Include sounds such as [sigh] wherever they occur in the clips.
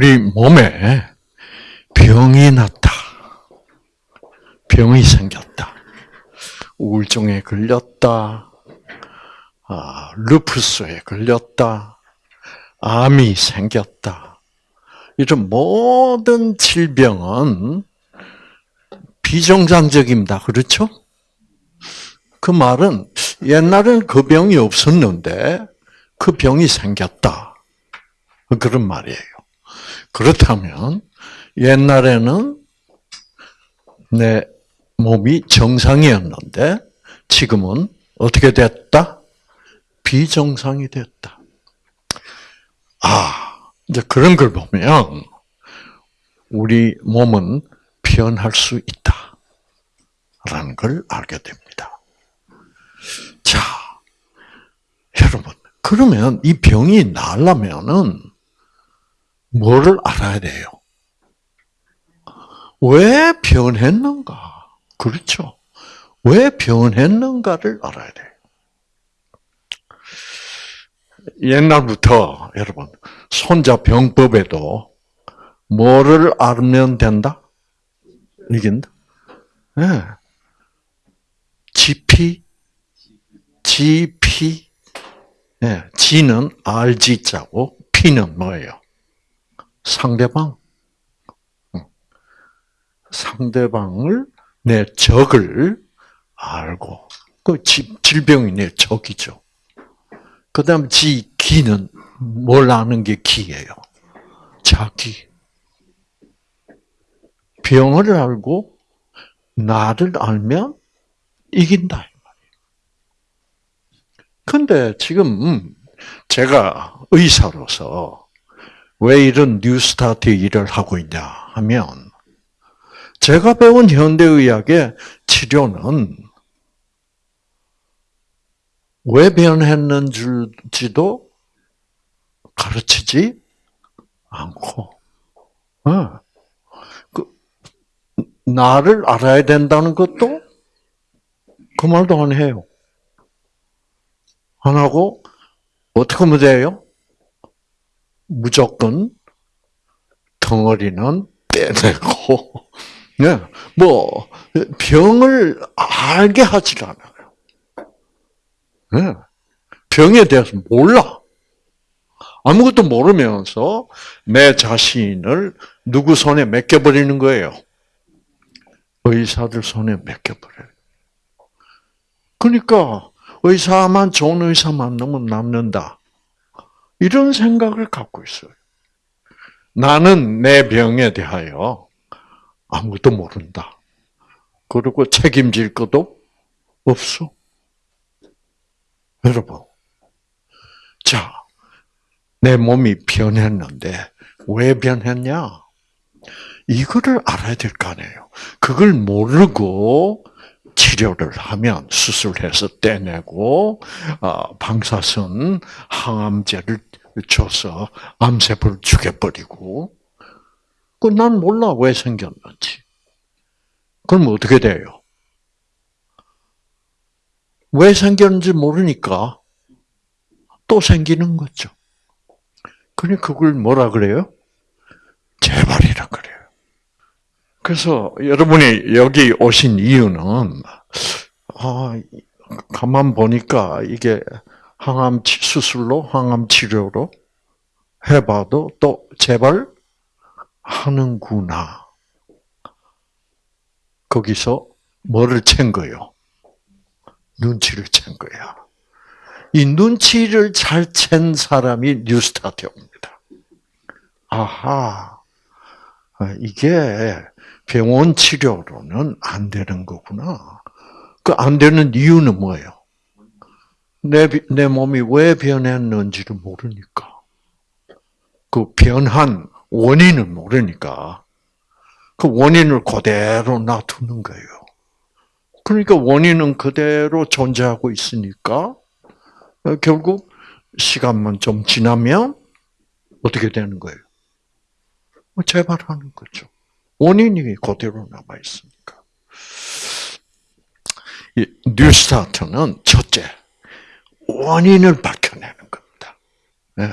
우리 몸에 병이 났다. 병이 생겼다. 우울증에 걸렸다. 아, 루푸스에 걸렸다. 암이 생겼다. 이런 모든 질병은 비정상적입니다. 그렇죠? 그 말은 옛날엔 그 병이 없었는데 그 병이 생겼다. 그런 말이에요. 그렇다면 옛날에는 내 몸이 정상이었는데 지금은 어떻게 됐다? 비정상이 됐다. 아, 이제 그런 걸 보면 우리 몸은 변할 수 있다. 라는 걸 알게 됩니다. 자, 여러분, 그러면 이 병이 나려면은 뭐를 알아야 돼요? 왜 변했는가? 그렇죠. 왜 변했는가를 알아야 돼요. 옛날부터 여러분 손자 병법에도 뭐를 알면 된다? 이긴다. 예. 네. GP, GP, 예. 네. G는 RG자고 P는 뭐예요? 상대방. 상대방을 내 적을 알고 그 질병이 내 적이죠. 그 다음 지 기는 뭘 아는 게 기예요. 자기. 병을 알고 나를 알면 이긴다. 근데 지금 제가 의사로서 왜 이런 뉴스타트 일을 하고 있냐 하면 제가 배운 현대의학의 치료는 왜 변했는지도 가르치지 않고, 어. 그, 나를 알아야 된다는 것도 그 말도 안 해요. 안 하고, 어떻게 하면 돼요? 무조건 덩어리는 빼내고, [laughs] 네, 뭐 병을 알게 하질 않아요. 네, 병에 대해서 몰라. 아무것도 모르면서 내 자신을 누구 손에 맡겨버리는 거예요. 의사들 손에 맡겨버려요. 그러니까 의사만 좋은 의사 만나면 남는다. 이런 생각을 갖고 있어요. 나는 내 병에 대하여 아무것도 모른다. 그리고 책임질 것도 없어. 여러분. 자, 내 몸이 변했는데 왜 변했냐? 이거를 알아야 될 거 아니에요. 그걸 모르고 치료를 하면 수술해서 떼내고 어, 방사선 항암제를 줘서 암세포를 죽여버리고 그난 몰라 왜 생겼는지. 그럼 어떻게 돼요? 왜 생겼는지 모르니까 또 생기는 거죠. 그니 그걸 뭐라 그래요? 재발이라 그래요. 그래서 여러분이 여기 오신 이유는 아, 가만 보니까 이게 항암 수술로 항암 치료로 해봐도 또 재발 하는구나. 거기서 뭐를 챈 거요? 눈치를 챈 거야. 이 눈치를 잘 챈 사람이 뉴스타트입니다. 아하, 아, 이게 병원 치료로는 안 되는 거구나. 그 안 되는 이유는 뭐예요? 내, 내 몸이 왜 변했는지를 모르니까. 그 변한 원인을 모르니까 그 원인을 그대로 놔두는 거예요. 그러니까 원인은 그대로 존재하고 있으니까 어, 결국 시간만 좀 지나면 어떻게 되는 거예요? 뭐 재발하는 거죠. 원인이 그대로 남아 있으니까. 뉴스타트는 첫째 원인을 밝혀내는 겁니다. 네.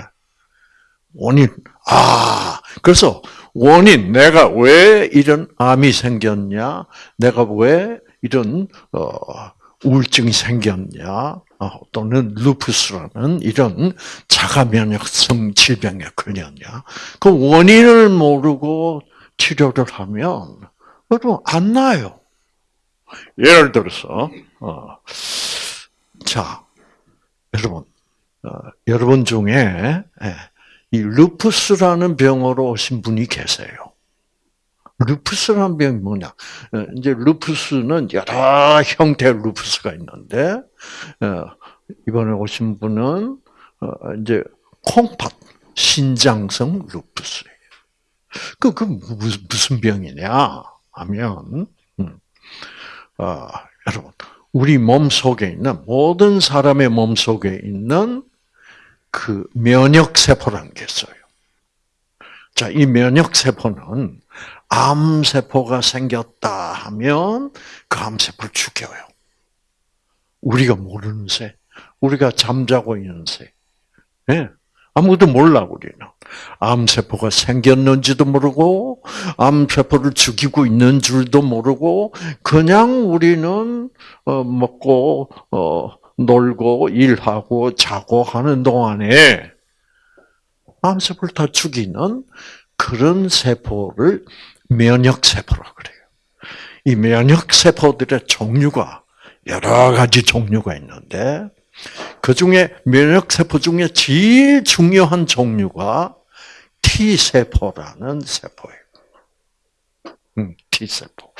원인. 아, 그래서 원인, 내가 왜 이런 암이 생겼냐? 내가 왜 이런, 어, 우울증이 생겼냐? 어, 또는 루푸스라는 이런 자가 면역성 질병에 걸렸냐? 그 원인을 모르고 치료를 하면 여러분 안 나요. 예를 들어서 어, 자 여러분 어, 여러분 중에 예, 이 루푸스라는 병으로 오신 분이 계세요. 루푸스라는 병이 뭐냐? 어, 이제 루푸스는 여러 형태의 루푸스가 있는데 어, 이번에 오신 분은 어, 이제 콩팥 신장성 루푸스예요. 그, 그 무슨 병이냐 하면 음, 어, 여러분 우리 몸 속에 있는 모든 사람의 몸 속에 있는 그 면역 세포라는 게 있어요. 자, 이 면역 세포는 암 세포가 생겼다 하면 그암 세포를 죽여요. 우리가 모르는 새, 우리가 잠자고 있는 새. 예. 아무도 몰라 우리는. 암 세포가 생겼는지도 모르고 암 세포를 죽이고 있는 줄도 모르고 그냥 우리는 어, 먹고 어, 놀고 일하고 자고 하는 동안에 암 세포를 다 죽이는 그런 세포를 면역 세포라고 그래요. 이 면역 세포들의 종류가 여러 가지 종류가 있는데 그 중에 면역 세포 중에 제일 중요한 종류가 T 세포라는 세포예요. 음, T 세포.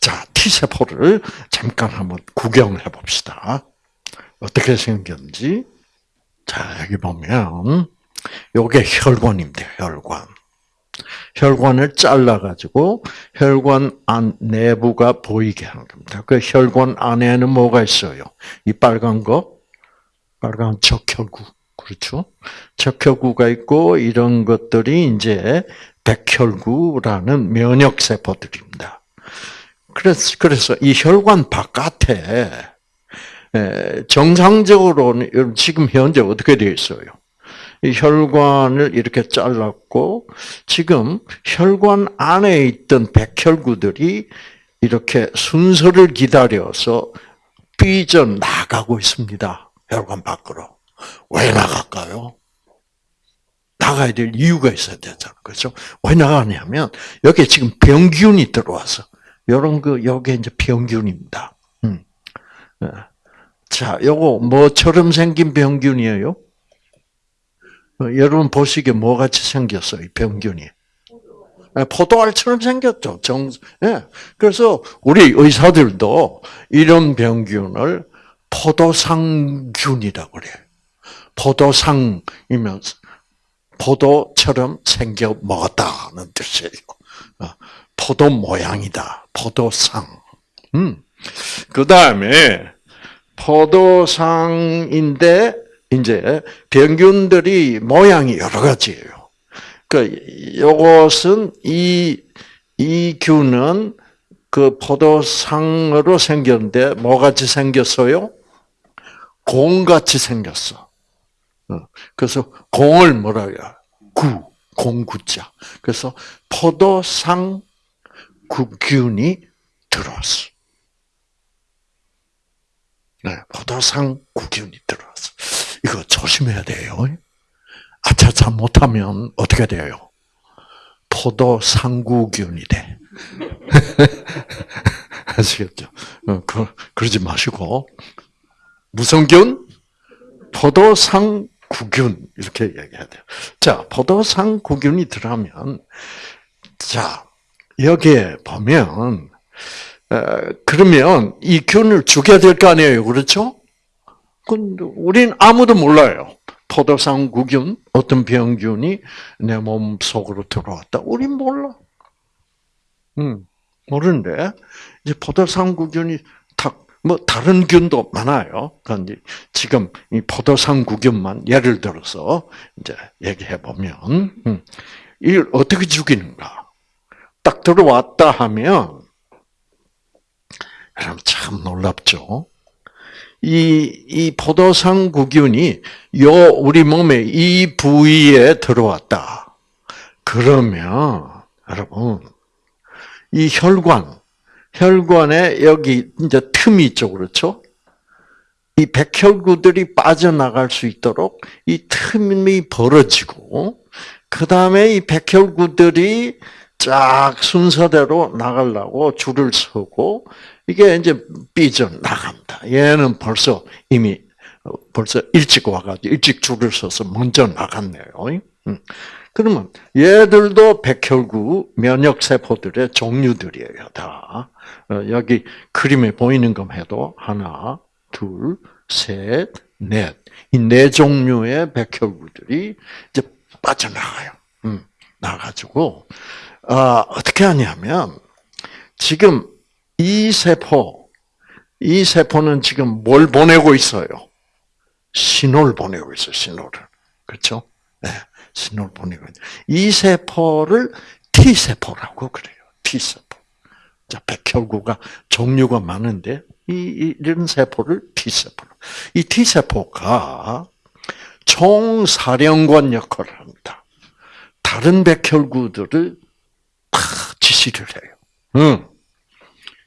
자, T 세포를 잠깐 한번 구경해 봅시다. 어떻게 생겼는지. 자, 여기 보면 요게 혈관입니다. 혈관. 혈관을 잘라가지고 혈관 안 내부가 보이게 하는 겁니다. 그 혈관 안에는 뭐가 있어요? 이 빨간 거, 빨간 적혈구, 그렇죠? 적혈구가 있고 이런 것들이 이제 백혈구라는 면역 세포들입니다. 그래서 그래서 이 혈관 바깥에 정상적으로는 지금 현재 어떻게 되어 있어요? 이 혈관을 이렇게 잘랐고 지금 혈관 안에 있던 백혈구들이 이렇게 순서를 기다려서 삐져 나가고 있습니다. 혈관 밖으로. 왜 나갈까요? 나가야 될 이유가 있어야 되잖아. 그렇죠? 왜 나가냐면 여기 지금 병균이 들어와서 이런 거 여기 이제 병균입니다. 음. 자, 요거 뭐처럼 생긴 병균이에요? 여러분 보시기에 뭐 같이 생겼어요, 이 병균이? 포도알처럼 생겼죠. 정, 예. 그래서 우리 의사들도 이런 병균을 포도상균이라고 그래요. 포도상이면 포도처럼 생겨 먹었다는 뜻이에요. 포도 모양이다. 포도상. 음. 그 다음에 포도상인데 이제 병균들이 모양이 여러 가지예요. 그 요것은 이 이 균은 그 포도상으로 생겼는데 뭐같이 생겼어요? 공같이 생겼어. 어, 그래서 공을 뭐라 해요? 구, 공구자. 그래서 포도상 구균이 들어왔어. 네, 포도상 구균이 들어왔어. 이거 조심해야 돼요. 아차 잘못하면 어떻게 돼요? 포도 상구균이 돼. [laughs] 아시겠죠? 어, 그, 그러지 마시고 무슨 균? 포도 상 구균 이렇게 얘기해야 돼요. 자, 포도상 구균이 들어가면 자 여기에 보면 어, 그러면 이 균을 죽여야 될 거 아니에요, 그렇죠? 우린 아무도 몰라요. 포도상 구균, 어떤 병균이 내 몸 속으로 들어왔다. 우린 몰라. 음, 모르는데, 이제 포도상 구균이 탁, 뭐, 다른 균도 많아요. 그런데 지금 이 포도상구균만 예를 들어서 이제 얘기해 보면, 음, 이걸 어떻게 죽이는가? 딱 들어왔다 하면, 여러분 참 놀랍죠? 이, 이 포도상 구균이 요, 우리 몸의 이 부위에 들어왔다. 그러면, 여러분, 이 혈관, 혈관에 여기 이제 틈이 있죠, 그렇죠? 이 백혈구들이 빠져나갈 수 있도록 이 틈이 벌어지고, 그 다음에 이 백혈구들이 쫙 순서대로 나가려고 줄을 서고, 이게 이제 삐져 나갑니다. 얘는 벌써 이미 벌써 일찍 와가지고 일찍 줄을 서서 먼저 나갔네요. 음. 그러면 얘들도 백혈구 면역 세포들의 종류들이에요. 다 어, 여기 그림에 보이는 것 해도 하나, 둘, 셋, 넷. 이 네 종류의 백혈구들이 이제 빠져나가요. 음, 나가지고 아, 어떻게 하냐면 지금 이 세포, 이 세포는 지금 뭘 보내고 있어요? 신호를 보내고 있어요, 신호를. 그렇죠? 네, 신호를 보내고 있어요. 이 세포를 T세포라고 그래요. T세포. 자, 백혈구가 종류가 많은데, 이, 이런 세포를 T세포. 이 T세포가 총사령관 역할을 합니다. 다른 백혈구들을 다 지시를 해요. 응.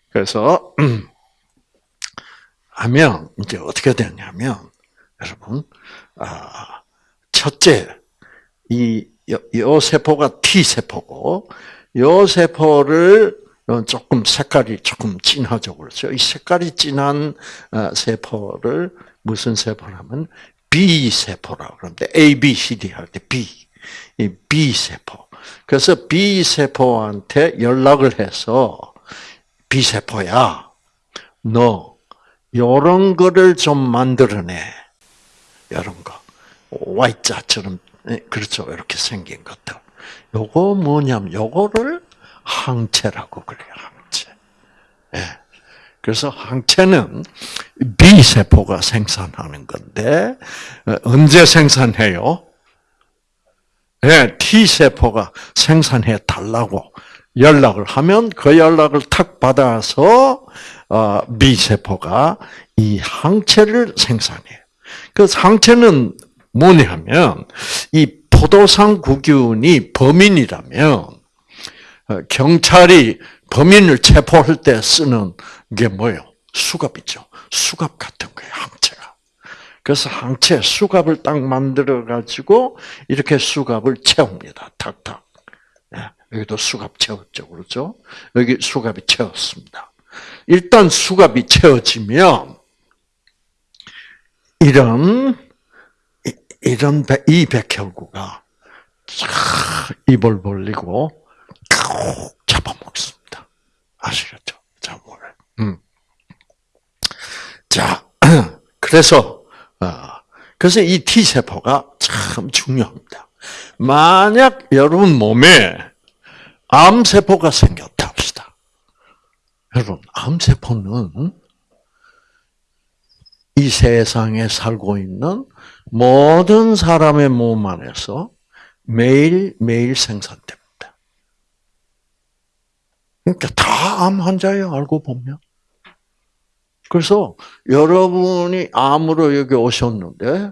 그래서 [clears throat] 하면 이제 어떻게 되냐면 여러분 아, 첫째 이 요 세포가 T 세포고 요 세포를 조금 색깔이 조금 진하죠 그렇죠 이 색깔이 진한 어, 세포를 무슨 세포라면 B 세포라고 그러는데 A B C D 할 때 B 이 B 세포 그래서 B 세포한테 연락을 해서 비세포야. 너 요런 거를 좀 만들어내. 이런 거. Y자처럼 예, 그렇죠. 이렇게 생긴 것들. 요거 뭐냐면 요거를 항체라고 그래요. 항체. 예. 그래서 항체는 B세포가 생산하는 건데 어, 언제 생산해요? 예, T세포가 생산해 달라고 연락을 하면 그 연락을 탁 받아서 어, 미세포가 이 항체를 생산해요. 그 항체는 뭐냐면 이 포도상 구균이 범인이라면 어, 경찰이 범인을 체포할 때 쓰는 게 뭐예요? 수갑이죠. 수갑 같은 거예요, 항체가. 그래서 항체 수갑을 딱 만들어 가지고 이렇게 수갑을 채웁니다. 탁탁. 여기도 수갑 채웠죠. 그렇죠? 여기 수갑이 채웠습니다. 일단 수갑이 채워지면 이런 이런 이 백혈구가 입을 벌리고 잡아먹습니다. 아시겠죠? 잡아먹 음. 자, [clears throat] 그래서 어, 그래서 이 T 세포가 참 중요합니다. 만약 여러분 몸에 암 세포가 생겼다 합시다. 여러분, 암 세포는 이 세상에 살고 있는 모든 사람의 몸 안에서 매일매일 생산됩니다. 그러니까 다 암 환자예요, 알고 보면. 그래서 여러분이 암으로 여기 오셨는데,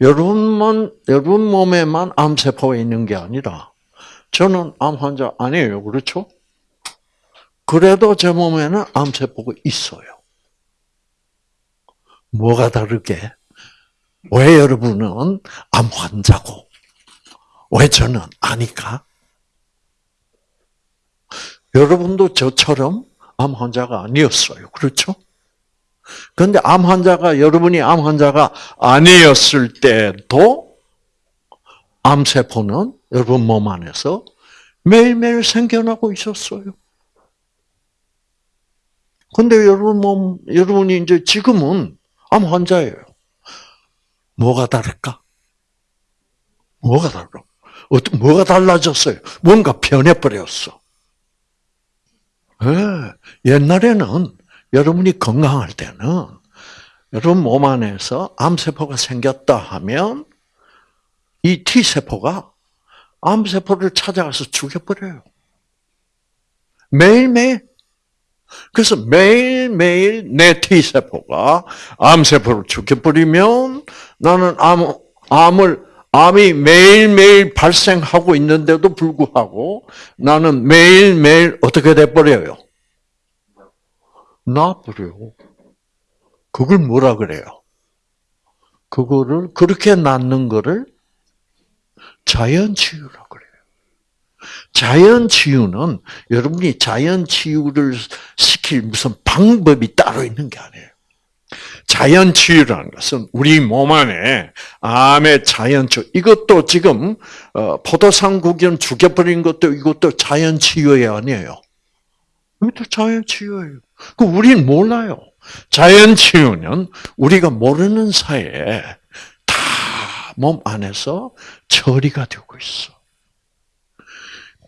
여러분만, 여러분 몸에만 암세포가 있는 게 아니라, 저는 암 환자 아니에요. 그렇죠? 그래도 제 몸에는 암세포가 있어요. 뭐가 다르게? 왜 여러분은 암 환자고, 왜 저는 아니까? 여러분도 저처럼 암 환자가 아니었어요. 그렇죠? 그런데 암 환자가, 여러분이 암 환자가 아니었을 때도 암세포는 여러분 몸 안에서 매일매일 생겨나고 있었어요. 근데 여러분 몸, 여러분이 이제 지금은 암 환자예요. 뭐가 다를까? 뭐가 달라? 뭐가 달라졌어요? 뭔가 변해버렸어. 네. 옛날에는 여러분이 건강할 때는 여러분 몸 안에서 암세포가 생겼다 하면 이 T세포가 암세포를 찾아가서 죽여버려요. 매일매일 그래서 매일매일 내 T세포가 암세포를 죽여버리면 나는 암, 암을, 암이 매일매일 발생하고 있는데도 불구하고 나는 매일매일 어떻게 돼버려요? 나버려요. 그걸 뭐라 그래요? 그거를, 그렇게 낫는 거를 자연치유라고. 자연 치유는 여러분이 자연 치유를 시킬 무슨 방법이 따로 있는 게 아니에요. 자연 치유라는 것은 우리 몸 안에 암의 자연 치유, 이것도 지금 어, 포도상구균 죽여버린 것도 이것도 자연 치유이 아니에요. 이것도 자연 치유예요. 그 우린 몰라요. 자연 치유는 우리가 모르는 사이에 다 몸 안에서 처리가 되고 있어.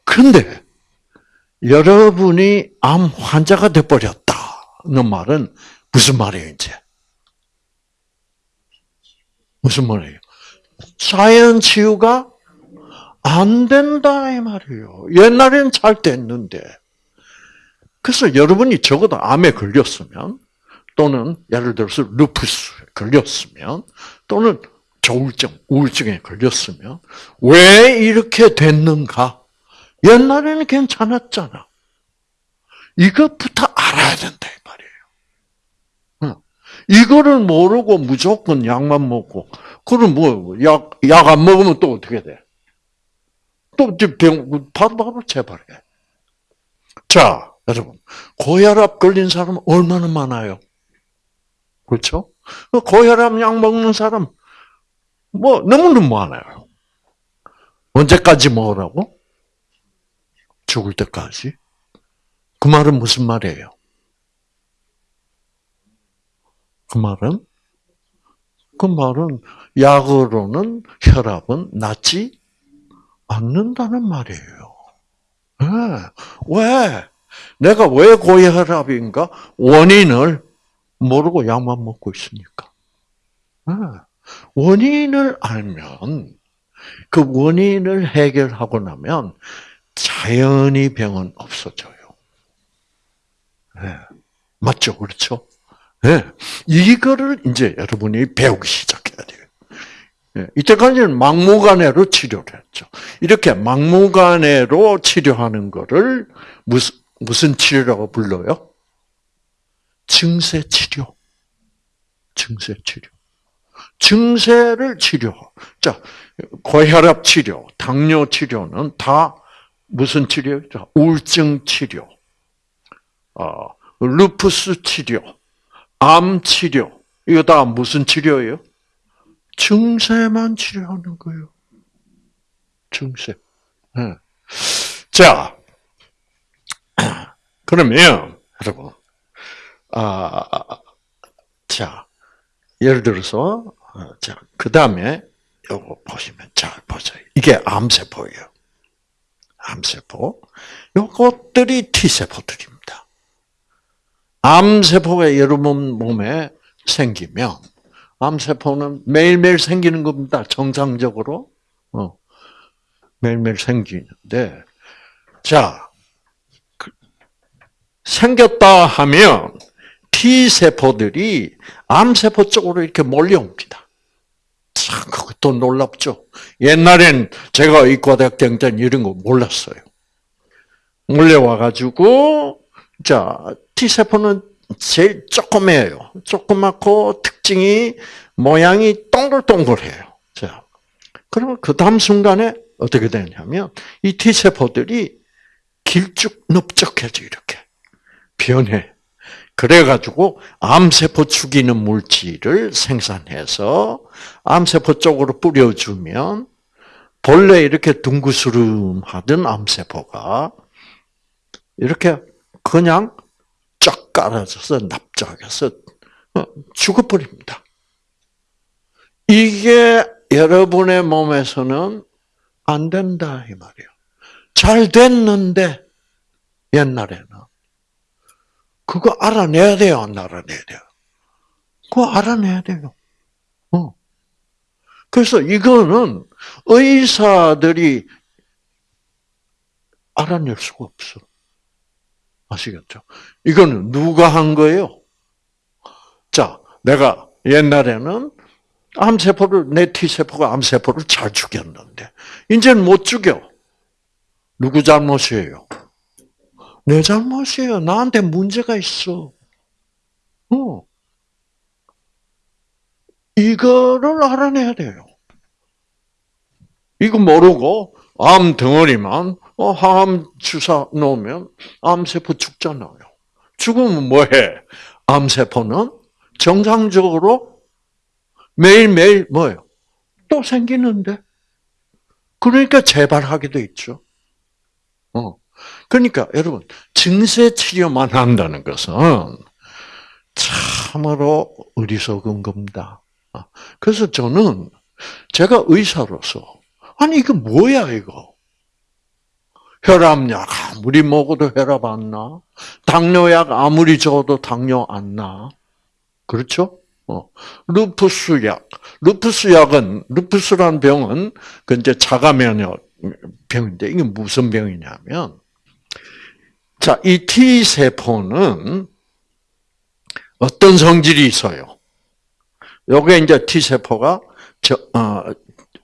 근데 여러분이 암 환자가 돼 버렸다는 말은 무슨 말이에요, 이제? 무슨 말이에요? 자연 치유가 안 된다 이 말이에요. 옛날에는 잘 됐는데. 그래서 여러분이 적어도 암에 걸렸으면 또는 예를 들어서 루푸스에 걸렸으면 또는 조울증, 우울증에 걸렸으면 왜 이렇게 됐는가? 옛날에는 괜찮았잖아. 이것부터 알아야 된다 이 말이에요. 이거를 모르고 무조건 약만 먹고 그럼 뭐 약 약 안 먹으면 또 어떻게 돼? 또 병 바로 바로 재발해. 자, 여러분 고혈압 걸린 사람 얼마나 많아요? 그렇죠? 고혈압 약 먹는 사람 뭐 너무너무 많아요. 언제까지 먹으라고? 죽을 때까지. 그 말은 무슨 말이에요? 그 말은 그 말은 약으로는 혈압은 낫지 않는다는 말이에요. 네. 왜? 내가 왜 고혈압인가? 원인을 모르고 약만 먹고 있으니까. 네. 원인을 알면 그 원인을 해결하고 나면 자연히 병은 없어져요. 네. 맞죠? 그렇죠? 네. 이거를 이제 여러분이 배우기 시작해야 돼요. 네. 이때까지는 막무가내로 치료를 했죠. 이렇게 막무가내로 치료하는 거를 무슨, 무슨 치료라고 불러요? 증세 치료. 증세 치료. 증세를 치료. 자, 고혈압 치료, 당뇨 치료는 다 무슨 치료죠? 우울증 치료, 어, 루푸스 치료, 암 치료. 이거 다 무슨 치료예요? 증세만 치료하는 거예요. 증세. 네. 자, [clears throat] 그러면 여러분, 아, 자, 예를 들어서, 자, 그 다음에 요거 보시면 잘 보세요. 이게 암세포예요. 암세포. 요것들이 T세포들입니다. 암세포가 여러분 몸에 생기면, 암세포는 매일매일 생기는 겁니다. 정상적으로. 어. 매일매일 생기는데, 자, 그, 생겼다 하면, T세포들이 암세포 쪽으로 이렇게 몰려옵니다. 참, 그것도 놀랍죠. 옛날엔 제가 의과대학 때는 이런 거 몰랐어요. 몰려와가지고, 자, T세포는 제일 조그매요. 조그맣고 특징이 모양이 동글동글해요. 자, 그러면 그 다음 순간에 어떻게 되냐면, 이 T세포들이 길쭉 넓적해져, 이렇게. 변해. 그래가지고 암세포 죽이는 물질을 생산해서 암세포 쪽으로 뿌려주면 본래 이렇게 둥구스름하던 암세포가 이렇게 그냥 쫙 깔아져서 납작해서 어, 죽어버립니다. 이게 여러분의 몸에서는 안 된다 이 말이에요. 잘 됐는데 옛날에는 그거 알아내야 돼요, 안 알아내야 돼요? 그거 알아내야 돼요. 어. 그래서 이거는 의사들이 알아낼 수가 없어. 아시겠죠? 이거는 누가 한 거예요? 자, 내가 옛날에는 암세포를, 내 T세포가 암세포를 잘 죽였는데, 이제는 못 죽여. 누구 잘못이에요? 내 잘못이에요. 나한테 문제가 있어. 어. 이거를 알아내야 돼요. 이거 모르고 암 덩어리만 어, 항암 주사 놓으면 암세포 죽잖아요. 죽으면 뭐해? 암세포는 정상적으로 매일매일 뭐예요? 또 생기는데. 그러니까 재발하게 돼 있죠. 어. 그러니까 여러분 증세 치료만 한다는 것은 참으로 어리석은 겁니다. 아, 그래서 저는 제가 의사로서 아니 이거 뭐야 이거 혈압약 아무리 먹어도 혈압 안 나. 당뇨약 아무리 줘도 당뇨 안 나. 그렇죠? 어. 루푸스 약. 루푸스 약은, 루푸스란 병은, 그 이제 자가 면역 병인데, 이게 무슨 병이냐면, 자, 이 T세포는 어떤 성질이 있어요? 요게 이제 T세포가 저, 어,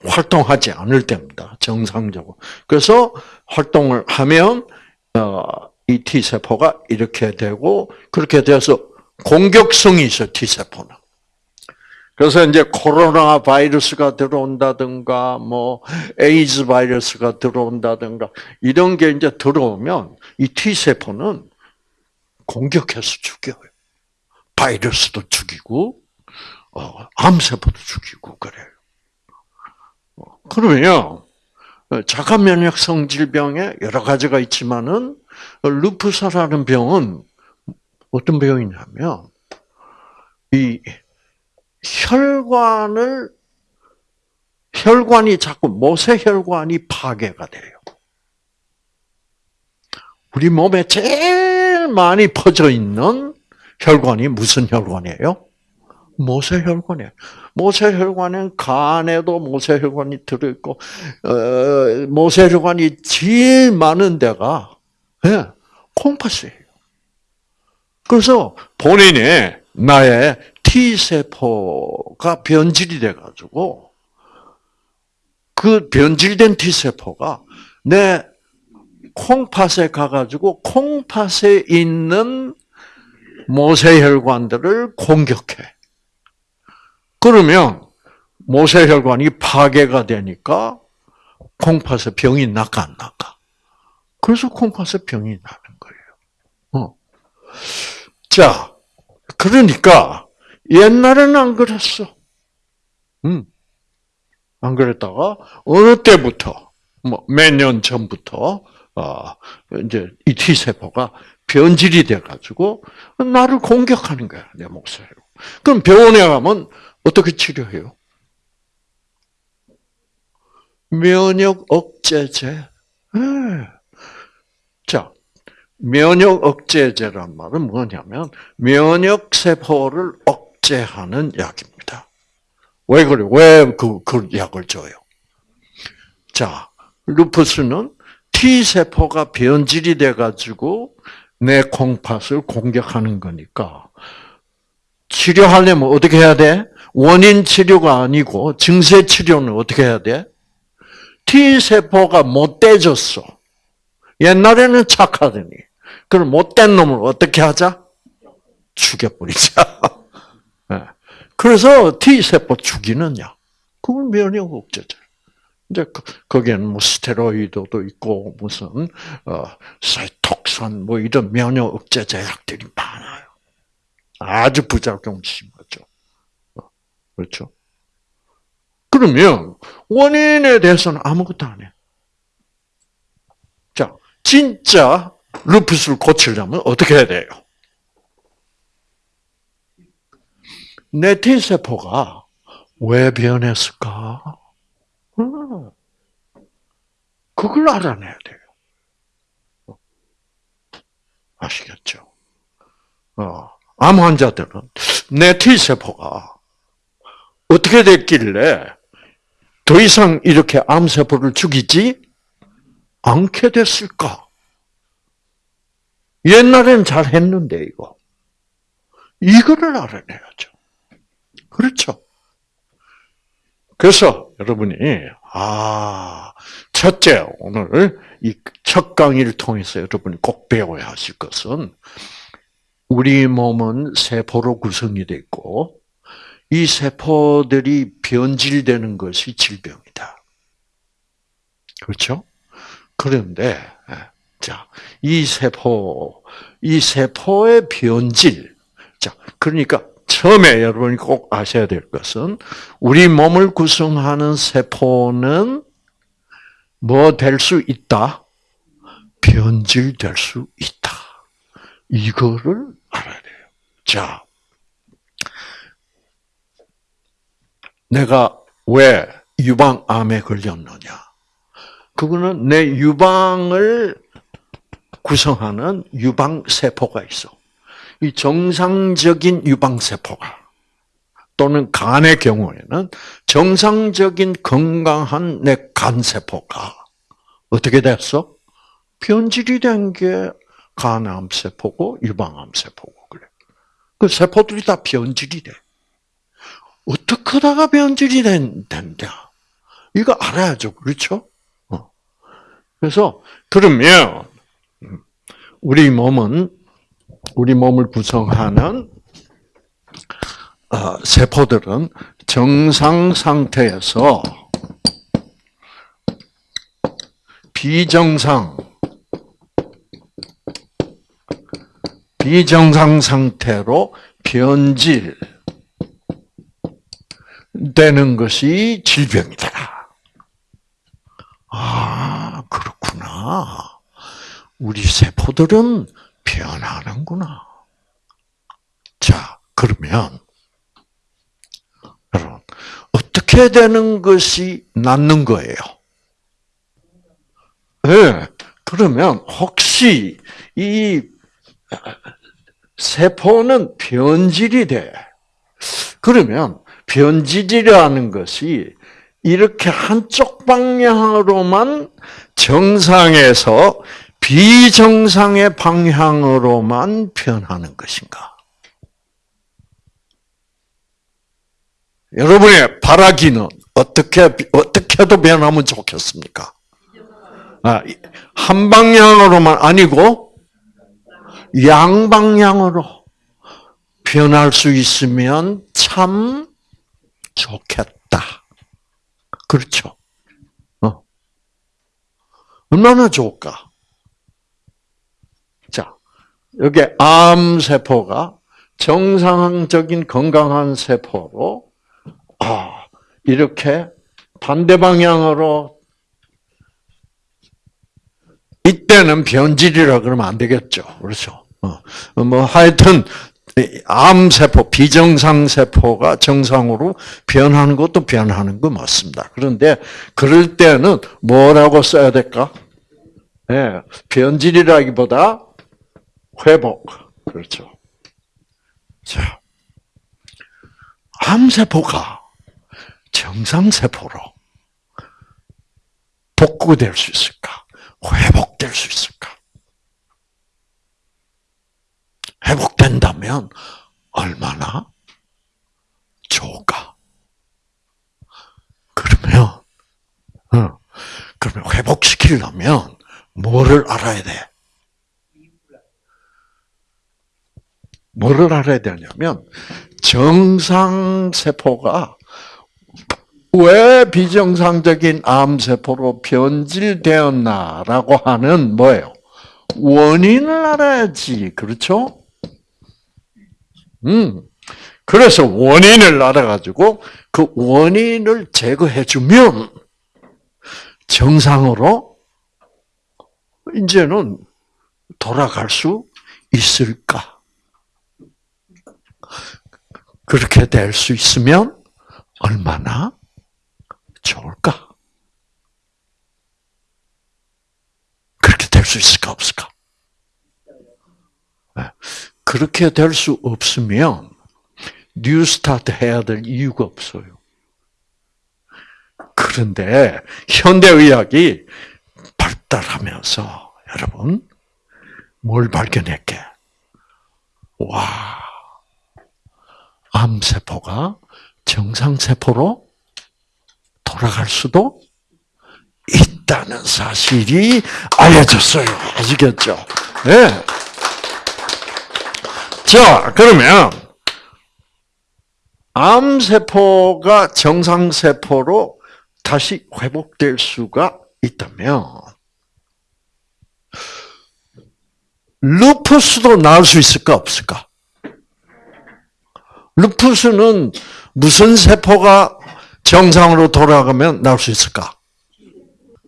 활동하지 않을 때입니다. 정상적으로. 그래서 활동을 하면 어, 이 T 세포가 이렇게 되고 그렇게 돼서 공격성이 있어 T 세포는. 그래서 이제 코로나 바이러스가 들어온다든가 뭐 에이즈 바이러스가 들어온다든가 이런 게 이제 들어오면 이 T 세포는 공격해서 죽여요. 바이러스도 죽이고 어, 암 세포도 죽이고 그래요. 그러면 자가 면역성 질병에 여러 가지가 있지만은 루푸스라는 병은 어떤 병이냐면 이 혈관을 혈관이 자꾸 모세혈관이 파괴가 돼요. 우리 몸에 제일 많이 퍼져 있는 혈관이 무슨 혈관이에요? 모세혈관이에요. 모세혈관은 간에도 모세혈관이 들어있고 어, 모세혈관이 제일 많은 데가 예, 콩팥이에요. 그래서 본인의 나의 T 세포가 변질이 돼가지고 그 변질된 T 세포가 내 콩팥에 가가지고 콩팥에 있는 모세혈관들을 공격해. 그러면 모세혈관이 파괴가 되니까 콩팥에 병이 나가 안 나가. 그래서 콩팥에 병이 나는 거예요. 어. 자, 그러니까 옛날에는 안 그랬어. 음. 안 그랬다가 어느 때부터 뭐 몇 년 전부터 어, 이제 이 T 세포가 변질이 돼 가지고 나를 공격하는 거야 내 목소리로. 그럼 병원에 가면 어떻게 치료해요? 면역 억제제. 네. 자, 면역 억제제란 말은 뭐냐면 면역 세포를 억 제하는 약입니다. 왜 그래? 왜그 그 약을 줘요? 자, 루푸스는 T 세포가 변질이 돼 가지고 내 콩팥을 공격하는 거니까 치료하려면 어떻게 해야 돼? 원인 치료가 아니고 증세 치료는 어떻게 해야 돼? T 세포가 못돼졌어. 옛날에는 착하더니 그럼 못된 놈을 어떻게 하자? 죽여버리자. [laughs] 네. 그래서 T 세포 죽이는 약. 그걸 면역 억제제. 이제 그, 거기에는 뭐 스테로이드도 있고 무슨 어 사이톡산 뭐 이런 면역 억제 제 약들이 많아요. 아주 부작용 심하죠. 그렇죠? 그러면 원인에 대해서는 아무것도 안 해. 자, 진짜 루푸스를 고치려면 어떻게 해야 돼요? 내 T세포가 왜 변했을까? 그걸 알아내야 돼요. 아시겠죠? 어, 암 환자들은 내 T세포가 어떻게 됐길래 더 이상 이렇게 암세포를 죽이지 않게 됐을까? 옛날엔 잘 했는데, 이거. 이거를 알아내야죠. 그렇죠. 그래서 여러분이, 아, 첫째, 오늘 이 첫 강의를 통해서 여러분이 꼭 배워야 하실 것은, 우리 몸은 세포로 구성이 되어 있고, 이 세포들이 변질되는 것이 질병이다. 그렇죠? 그런데, 자, 이 세포, 이 세포의 변질. 자, 그러니까 처음에 여러분이 꼭 아셔야 될 것은 우리 몸을 구성하는 세포는 뭐 될 수 있다? 변질될 수 있다. 이거를 알아야 돼요. 자, 내가 왜 유방암에 걸렸느냐? 그거는 내 유방을 구성하는 유방세포가 있어. 이 정상적인 유방세포가 또는 간의 경우에는 정상적인 건강한 내 간세포가 어떻게 됐어? 변질이 된 게 간암세포고 유방암세포고 그래. 그 세포들이 다 변질이 돼. 어떻게 하다가 변질이 된, 된다? 이거 알아야죠. 그렇죠? 어. 그래서, 그러면, 우리 몸은, 우리 몸을 구성하는, 어, 세포들은 정상 상태에서 비정상, 비정상 상태로 변질, 되는 것이 질병이다. 아, 그렇구나. 우리 세포들은 변하는구나. 자, 그러면, 여러분, 어떻게 되는 것이 낫는 거예요? 예, 네, 그러면 혹시 이 세포는 변질이 돼. 그러면 변질이라는 것이 이렇게 한쪽 방향으로만 정상에서 비정상의 방향으로만 변하는 것인가? 여러분의 바라기는 어떻게 어떻게 도 변하면 좋겠습니까? 아, 한 방향으로만 아니고 양방향으로 변할 수 있으면 참 좋겠다. 그렇죠? 어. 얼마나 좋을까? 자, 여기 암세포가 정상적인 건강한 세포로, 아, 이렇게 반대 방향으로 이때는 변질이라 그러면 안 되겠죠. 그렇죠. 어, 뭐, 하여튼, 암세포, 비정상세포가 정상으로 변하는 것도 변하는 거 맞습니다. 그런데 그럴 때는 뭐라고 써야 될까? 네, 변질이라기보다 회복. 그렇죠. 자, 암세포가 정상세포로 복구될 수 있을까? 회복될 수 있을까? 회복된다면 얼마나 좋을까? 그러면, 어, 그러면 회복시키려면 뭐를 알아야 돼? 뭐를 알아야 되냐면, 정상 세포가 왜 비정상적인 암세포로 변질되었나라고 하는 뭐예요? 원인을 알아야지. 그렇죠? 음. 그래서 원인을 알아가지고 그 원인을 제거해주면 정상으로 이제는 돌아갈 수 있을까? 그렇게 될 수 있으면 얼마나 좋을까? 그렇게 될 수 있을까 없을까? 네. 그렇게 될 수 없으면 뉴스타트 해야 될 이유가 없어요. 그런데 현대의학이 발달하면서 여러분 뭘 발견했게? 와, 암세포가 정상세포로 돌아갈 수도 있다는 사실이 알려졌어요. 아시겠죠? 네. 자, 그러면, 암세포가 정상세포로 다시 회복될 수가 있다면, 루푸스도 나을 수 있을까, 없을까? 루푸스는 무슨 세포가 정상으로 돌아가면 나올 수 있을까?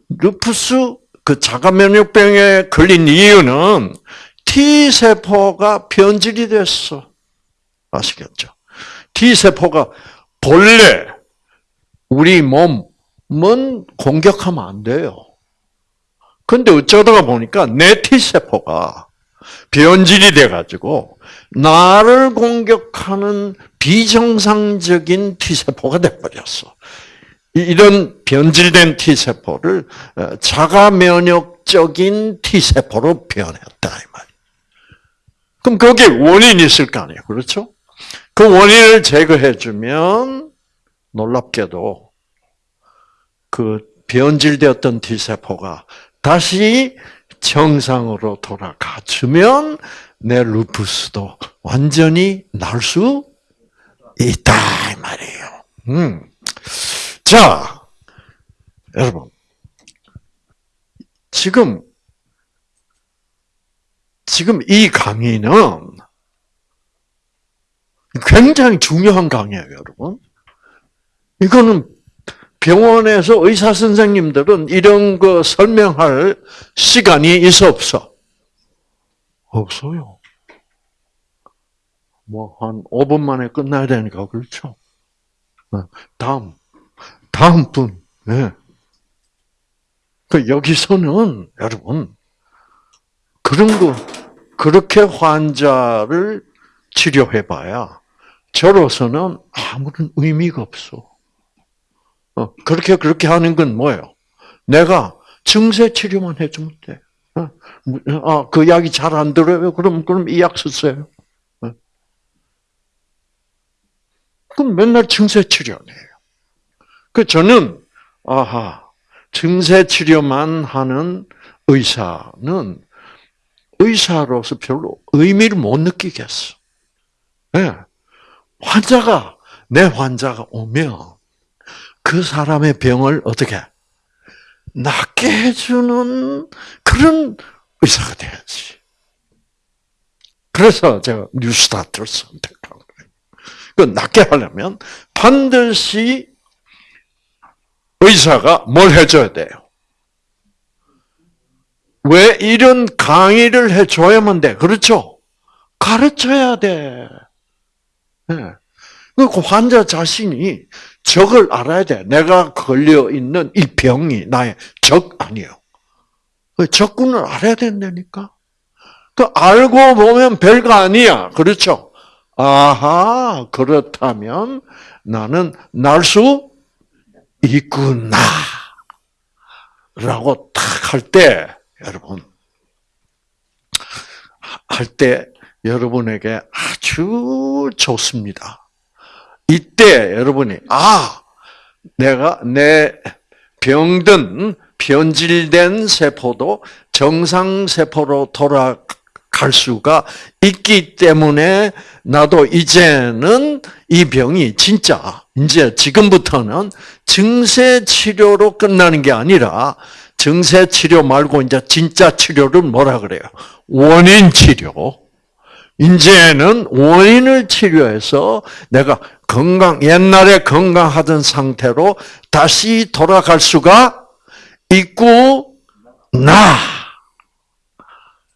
루푸스 그 자가 면역병에 걸린 이유는 T 세포가 변질이 됐어. 아시겠죠? T 세포가 본래 우리 몸은 공격하면 안 돼요. 근데 어쩌다가 보니까 내 T 세포가 변질이 돼 가지고 나를 공격하는 비정상적인 T세포가 돼버렸어. 이런 변질된 T세포를 어, 자가 면역적인 T세포로 변했다. 그럼 거기에 원인이 있을 거 아니에요. 그렇죠? 그 원인을 제거해주면 놀랍게도 그 변질되었던 T세포가 다시 정상으로 돌아가주면 내 루푸스도 완전히 날 수 있다 이 말이에요. 음. 자, 여러분 지금 지금 이 강의는 굉장히 중요한 강의예요, 여러분. 이거는 병원에서 의사 선생님들은 이런 거 설명할 시간이 있어 없어? 없어요. 뭐 한 5분 만에 끝나야 되니까 그렇죠. 어, 다음 다음 분. 네. 그 여기서는 여러분 그런 거 그렇게 환자를 치료해봐야 저로서는 아무런 의미가 없어. 어, 그렇게 그렇게 하는 건 뭐예요? 내가 증세 치료만 해주면 돼. 어, 아, 그 약이 잘 안 들어요. 그럼 그럼 이 약 쓰세요. 어. 그럼 맨날 증세 치료네요. 그 저는 아하 증세 치료만 하는 의사는 의사로서 별로 의미를 못 느끼겠어. 네. 환자가 내 환자가 오면 그 사람의 병을 어떻게 낫게 해주는 그런 의사가 돼야지. 그래서 제가 뉴스타트를 선택한 거예요. 그 낫게 하려면 반드시 의사가 뭘 해줘야 돼요? 왜 이런 강의를 해줘야만 돼? 그렇죠? 가르쳐야 돼. 네. 그 환자 자신이 적을 알아야 돼. 내가 걸려 있는 이 병이 나의 적 아니에요. 그 적군을 알아야 된다니까. 그 알고 보면 별거 아니야. 그렇죠? 아하, 그렇다면 나는 날 수 있구나. 라고 딱할 때, 여러분, 할 때 여러분에게 아주 좋습니다. 이때 여러분이 아 내가 내 병든 변질된 세포도 정상 세포로 돌아갈 수가 있기 때문에 나도 이제는 이 병이 진짜 이제 지금부터는 증세 치료로 끝나는 게 아니라 증세 치료 말고 이제 진짜 치료를 뭐라 그래요? 원인 치료. 이제는 원인을 치료해서 내가 건강, 옛날에 건강하던 상태로 다시 돌아갈 수가 있고, 나!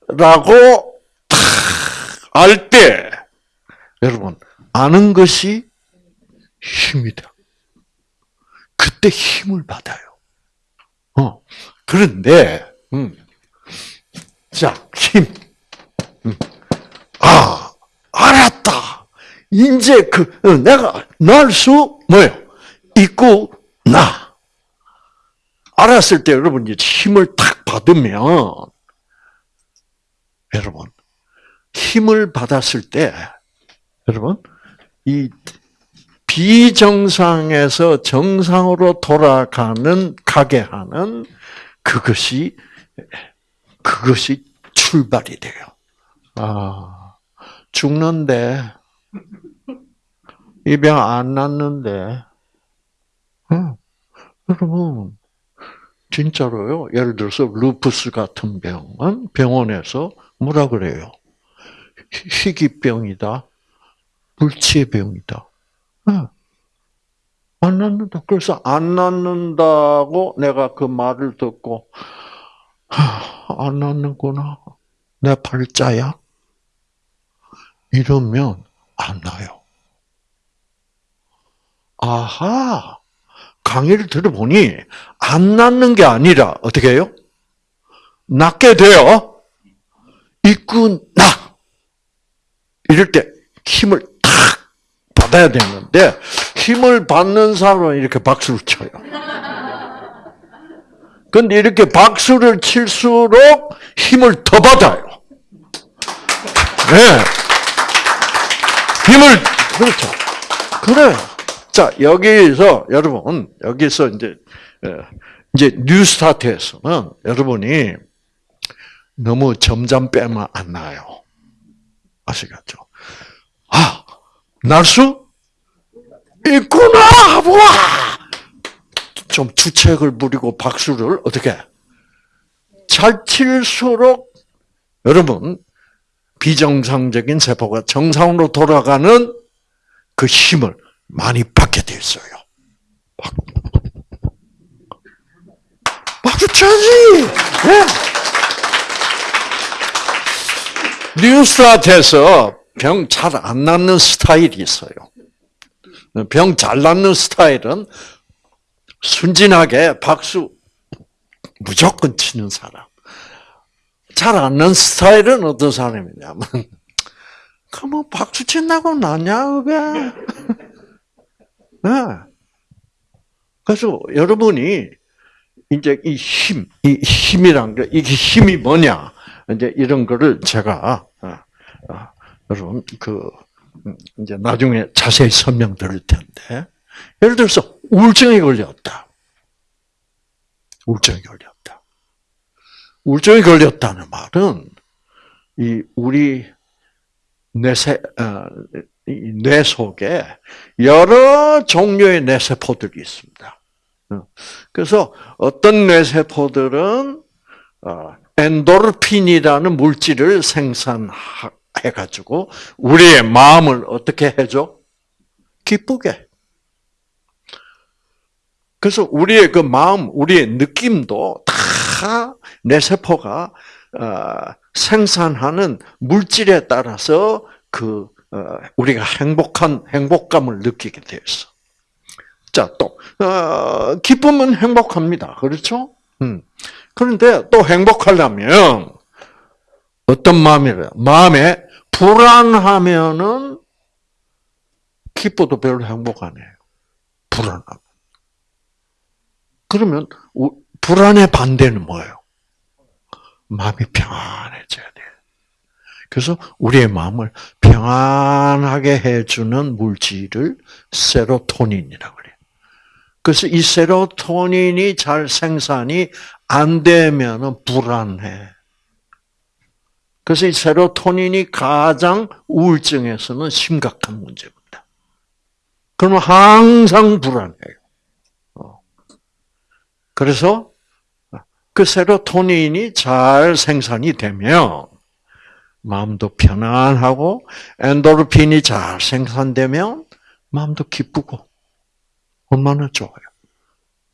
라고 알 때, 여러분, 아는 것이 힘이다. 그때 힘을 받아요. 어. 그런데, 음. 자, 힘. 음. 아, 알았다. 이제 그 어, 내가 날 수 뭐요? 있고 나. 알았을 때 여러분 이제 힘을 탁 받으면 여러분 힘을 받았을 때 여러분 이 비정상에서 정상으로 돌아가는 가게 하는 그것이 그것이 출발이 돼요. 아 죽는데 이 병안 낫는데 응. 여러분 진짜로요. 예를 들어서 루푸스 같은 병은 병원에서 뭐라 그래요? 희귀병이다. 불치병이다. 네. 안 낫는다. 그래서 안 낫는다고 내가 그 말을 듣고 안 낫는구나. 내 팔자야. 이러면 안 나요. 아하. 강의를 들어보니 안 낫는 게 아니라 어떻게 해요? 낫게 돼요. 있구 나. 이럴 때 힘을 탁 받아야 되는데 힘을 받는 사람은 이렇게 박수를 쳐요. 근데 이렇게 박수를 칠수록 힘을 더 받아요. 네. 힘을 그렇죠. 그래. 자 여기서 여러분 여기서 이제 이제 뉴스타트에서는 여러분이 너무 점점 빼면 안 나요. 아시겠죠? 아, 날 수 있구나! 와! 좀 주책을 부리고 박수를 어떻게 잘 칠수록 여러분 비정상적인 세포가 정상으로 돌아가는 그 힘을 많이 받게 돼 있어요. 박수 쳐야지! 네. 뉴스타트에서 병 잘 안 낫는 스타일이 있어요. 병 잘 낫는 스타일은 순진하게 박수 무조건 치는 사람. 잘안 낫는 스타일은 어떤 사람이냐면, [laughs] 그뭐 박수 친다고 나냐, 그게? [laughs] 네. 그래서 여러분이 이제 이 힘, 이 힘이란 게, 이게 힘이 뭐냐, 이제 이런 거를 제가, 어, 어, 여러분, 그, 이제 나중에 자세히 설명 드릴 텐데, 예를 들어서 우울증에 걸렸다. 우울증에 걸렸다. 우울증에 걸렸다는 말은, 이, 우리 뇌세, 어, 뇌 속에 여러 종류의 뇌세포들이 있습니다. 어, 그래서 어떤 뇌세포들은 어, 엔도르핀이라는 물질을 생산해 가지고 우리의 마음을 어떻게 해줘? 기쁘게. 그래서 우리의 그 마음, 우리의 느낌도 다 뇌세포가 생산하는 물질에 따라서 그 어, 우리가 행복한 행복감을 느끼게 되었어. 자, 또 어, 기쁨은 행복합니다. 그렇죠? 음. 그런데 또 행복하려면 어떤 마음이래? 마음에 불안하면은 기뻐도 별로 행복 안 해요. 불안함. 그러면 불안의 반대는 뭐예요? 마음이 평안해져야 돼. 그래서 우리의 마음을 평안하게 해주는 물질을 세로토닌이라고 그래요. 그래서 이 세로토닌이 잘 생산이 안 되면 불안해. 그래서 이 세로토닌이 가장 우울증에서는 심각한 문제입니다. 그러면 항상 불안해요. 어. 그래서 그 세로토닌이 잘 생산이 되면 마음도 편안하고 엔도르핀이 잘 생산되면 마음도 기쁘고 얼마나 좋아요.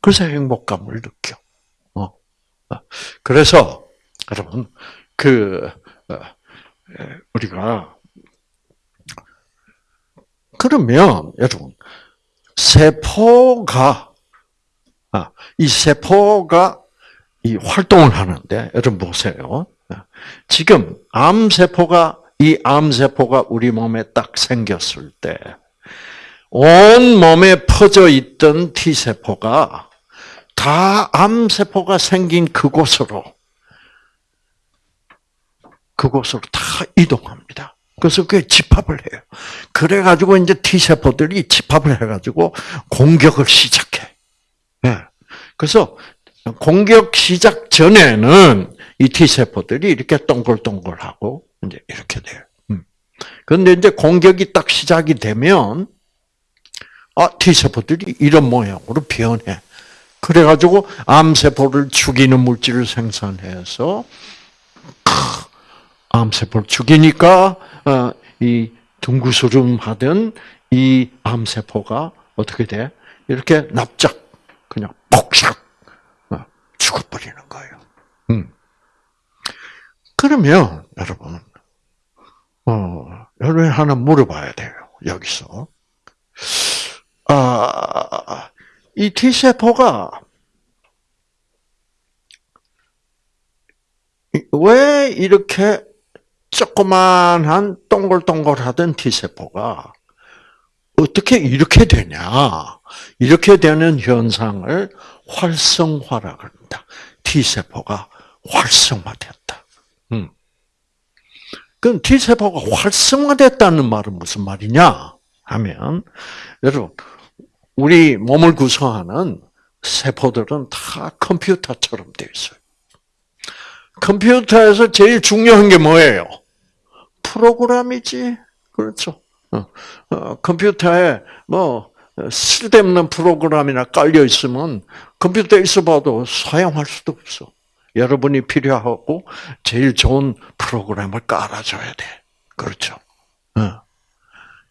그래서 행복감을 느껴. 어. 그래서 여러분 그 어, 우리가 그러면 여러분 세포가 아, 이 세포가 이 활동을 하는데 여러분 보세요. 지금 암세포가 이 암세포가 우리 몸에 딱 생겼을 때 온 몸에 퍼져 있던 T세포가 다 암세포가 생긴 그곳으로 그곳으로 다 이동합니다. 그래서 그게 집합을 해요. 그래 가지고 이제 T세포들이 집합을 해 가지고 공격을 시작해. 예. 그래서 공격 시작 전에는 이 T세포들이 이렇게 동글동글하고 이제 이렇게 돼요. 음. 그런데 이제 공격이 딱 시작이 되면 아, T세포들이 이런 모양으로 변해. 그래가지고 암세포를 죽이는 물질을 생산해서 암세포를 죽이니까 어, 이 둥구스름 하던 이 암세포가 어떻게 돼? 이렇게 납작 그냥 폭삭 어, 죽어버리는 거예요. 음. 그러면 여러분, 어, 여러분 하나 물어봐야 돼요. 여기서 아, 이 T세포가 왜 이렇게 조그만한 동글동글하던 T세포가 어떻게 이렇게 되냐. 이렇게 되는 현상을 활성화라 그럽니다. T세포가 활성화됐다. 음. 그럼 T세포가 활성화됐다는 말은 무슨 말이냐? 하면, 여러분, 우리 몸을 구성하는 세포들은 다 컴퓨터처럼 되어 있어요. 컴퓨터에서 제일 중요한 게 뭐예요? 프로그램이지. 그렇죠. 어, 어, 컴퓨터에 뭐 쓸데없는 프로그램이나 깔려 있으면 컴퓨터에 있어 봐도 사용할 수도 없어. 여러분이 필요하고 제일 좋은 프로그램을 깔아줘야 돼. 그렇죠. 어.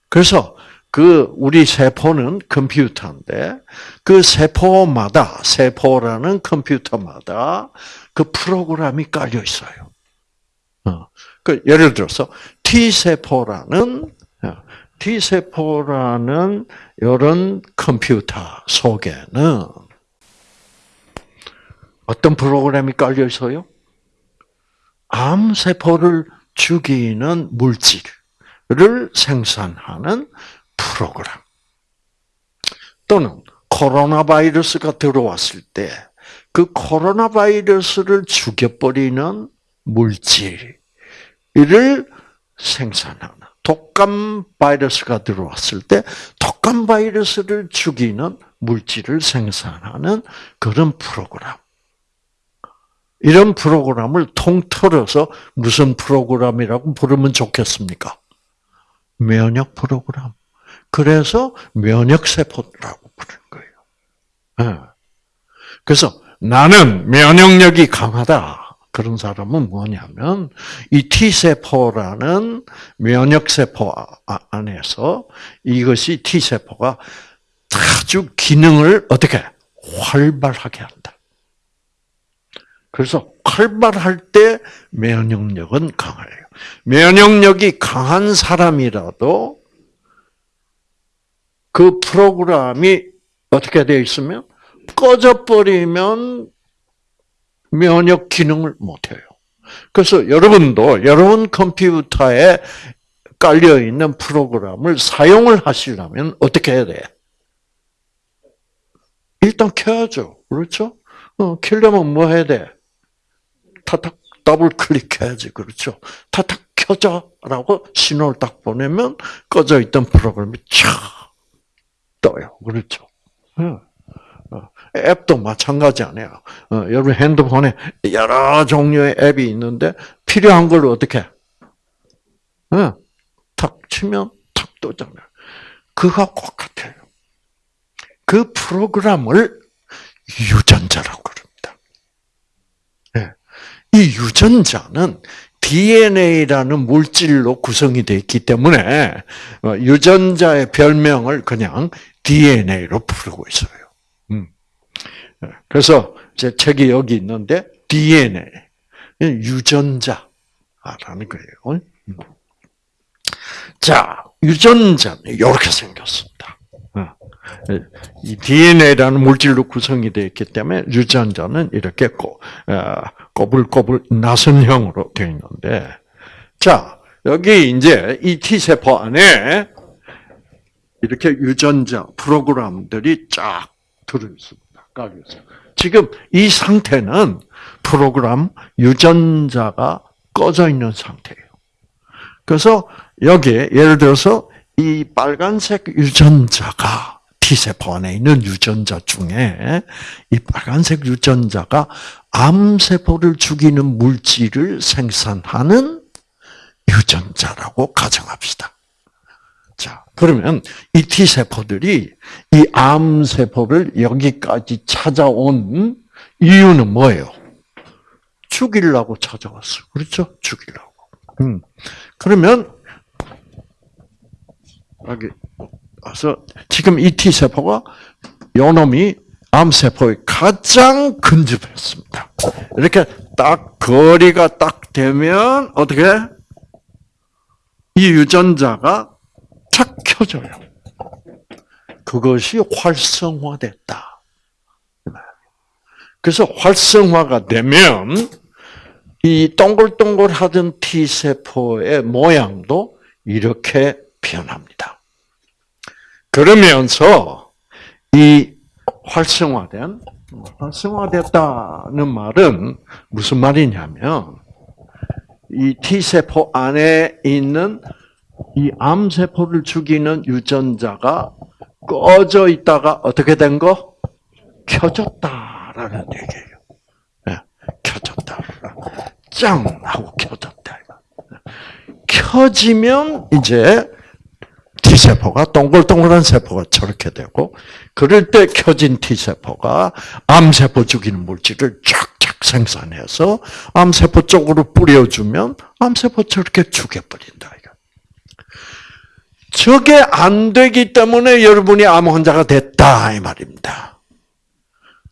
그래서 그 우리 세포는 컴퓨터인데 그 세포마다 세포라는 컴퓨터마다 그 프로그램이 깔려 있어요. 어. 그 예를 들어서 T 세포라는 T 세포라는 이런 컴퓨터 속에는 어떤 프로그램이 깔려 있어요? 암 세포를 죽이는 물질을 생산하는 프로그램. 또는 코로나 바이러스가 들어왔을 때 그 코로나 바이러스를 죽여버리는 물질을 생산하는 독감 바이러스가 들어왔을 때 독감 바이러스를 죽이는 물질을 생산하는 그런 프로그램. 이런 프로그램을 통틀어서 무슨 프로그램이라고 부르면 좋겠습니까? 면역 프로그램. 그래서 면역세포라고 부르는 거예요. 예. 그래서 나는 면역력이 강하다. 그런 사람은 뭐냐면 이 T세포라는 면역세포 아, 안에서 이것이 T세포가 아주 기능을 어떻게 활발하게 한다. 그래서 활발할 때 면역력은 강해요. 면역력이 강한 사람이라도 그 프로그램이 어떻게 되어 있으면 꺼져 버리면 면역 기능을 못해요. 그래서 여러분도 여러분 컴퓨터에 깔려 있는 프로그램을 사용을 하시려면 어떻게 해야 돼? 일단 켜야죠. 그렇죠? 어, 켜려면 뭐 해야 돼? 타탁 더블 클릭해야지. 그렇죠? 타탁 켜자라고 신호를 딱 보내면 꺼져 있던 프로그램이 촥 떠요. 그렇죠? 어, 앱도 마찬가지 아니에요. 어, 여러분 핸드폰에 여러 종류의 앱이 있는데 필요한 걸 어떻게? 어, 탁 치면 탁 뜨잖아요. 그거 똑같아요. 그 프로그램을 유전자라고 그럽니다. 네. 이 유전자는 DNA라는 물질로 구성이 되어 있기 때문에 유전자의 별명을 그냥 DNA로 부르고 있어요. 음. 그래서 제 책이 여기 있는데 DNA 유전자라는 거예요. 음. 자, 유전자는 이렇게 생겼습니다. 어. 이 DNA라는 물질로 구성이 되어 있기 때문에 유전자는 이렇게 어, 꼬불꼬불 나선형으로 되어 있는데, 자, 여기 이제 이 T세포 안에 이렇게 유전자 프로그램들이 쫙 들어있습니다. 깔려있어요. 지금 이 상태는 프로그램 유전자가 꺼져 있는 상태예요. 그래서 여기에 예를 들어서 이 빨간색 유전자가 T세포 안에 있는 유전자 중에 이 빨간색 유전자가 암세포를 죽이는 물질을 생산하는 유전자라고 가정합시다. 자, 그러면 이 T세포들이 이 암세포를 여기까지 찾아온 이유는 뭐예요? 죽이려고 찾아왔어. 그렇죠? 죽이려고. 음. 그러면, 여기 와서, 지금 이 T세포가 요 놈이 암세포의 가장 근접했습니다. 이렇게 딱 거리가 딱 되면 어떻게 이 유전자가 착 켜져요. 그것이 활성화됐다. 그래서 활성화가 되면 이 동글동글 하던 T 세포의 모양도 이렇게 변합니다. 그러면서 이 활성화된 활성화됐다는 말은 무슨 말이냐면 이 T 세포 안에 있는 이 암세포를 죽이는 유전자가 꺼져 있다가 어떻게 된 거? 켜졌다라는 얘기예요. 네, 켜졌다. 짱! 하고 켜졌다. 켜지면 이제 T세포가 동글동글한 세포가 저렇게 되고 그럴 때 켜진 T세포가 암세포 죽이는 물질을 쫙쫙 생산해서 암세포 쪽으로 뿌려주면 암세포 저렇게 죽여버린다. 저게 안 되기 때문에 여러분이 암 환자가 됐다 이 말입니다.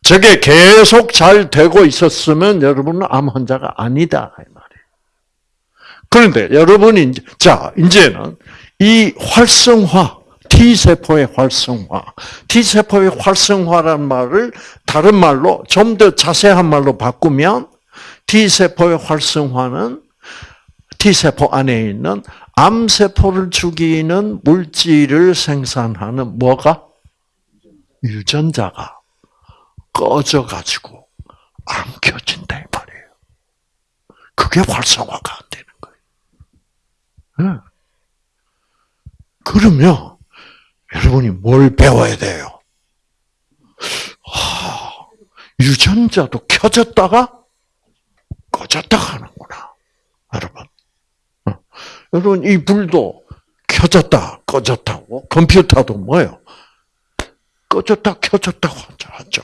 저게 계속 잘 되고 있었으면 여러분은 암 환자가 아니다 이 말이에요. 그런데 여러분이 자 이제는 이 활성화 T 세포의 활성화, T 세포의 활성화란 말을 다른 말로 좀 더 자세한 말로 바꾸면 T 세포의 활성화는 T 세포 안에 있는 암세포를 죽이는 물질을 생산하는 뭐가? 유전자가 꺼져가지고 안 켜진다 이 말이에요. 그게 활성화가 안 되는 거예요. 네. 그러면 여러분이 뭘 배워야 돼요? 하, 유전자도 켜졌다가 꺼졌다가 하는구나. 여러분. 여러분, 이 불도 켜졌다, 꺼졌다고, 컴퓨터도 뭐예요? 꺼졌다, 켜졌다 하죠.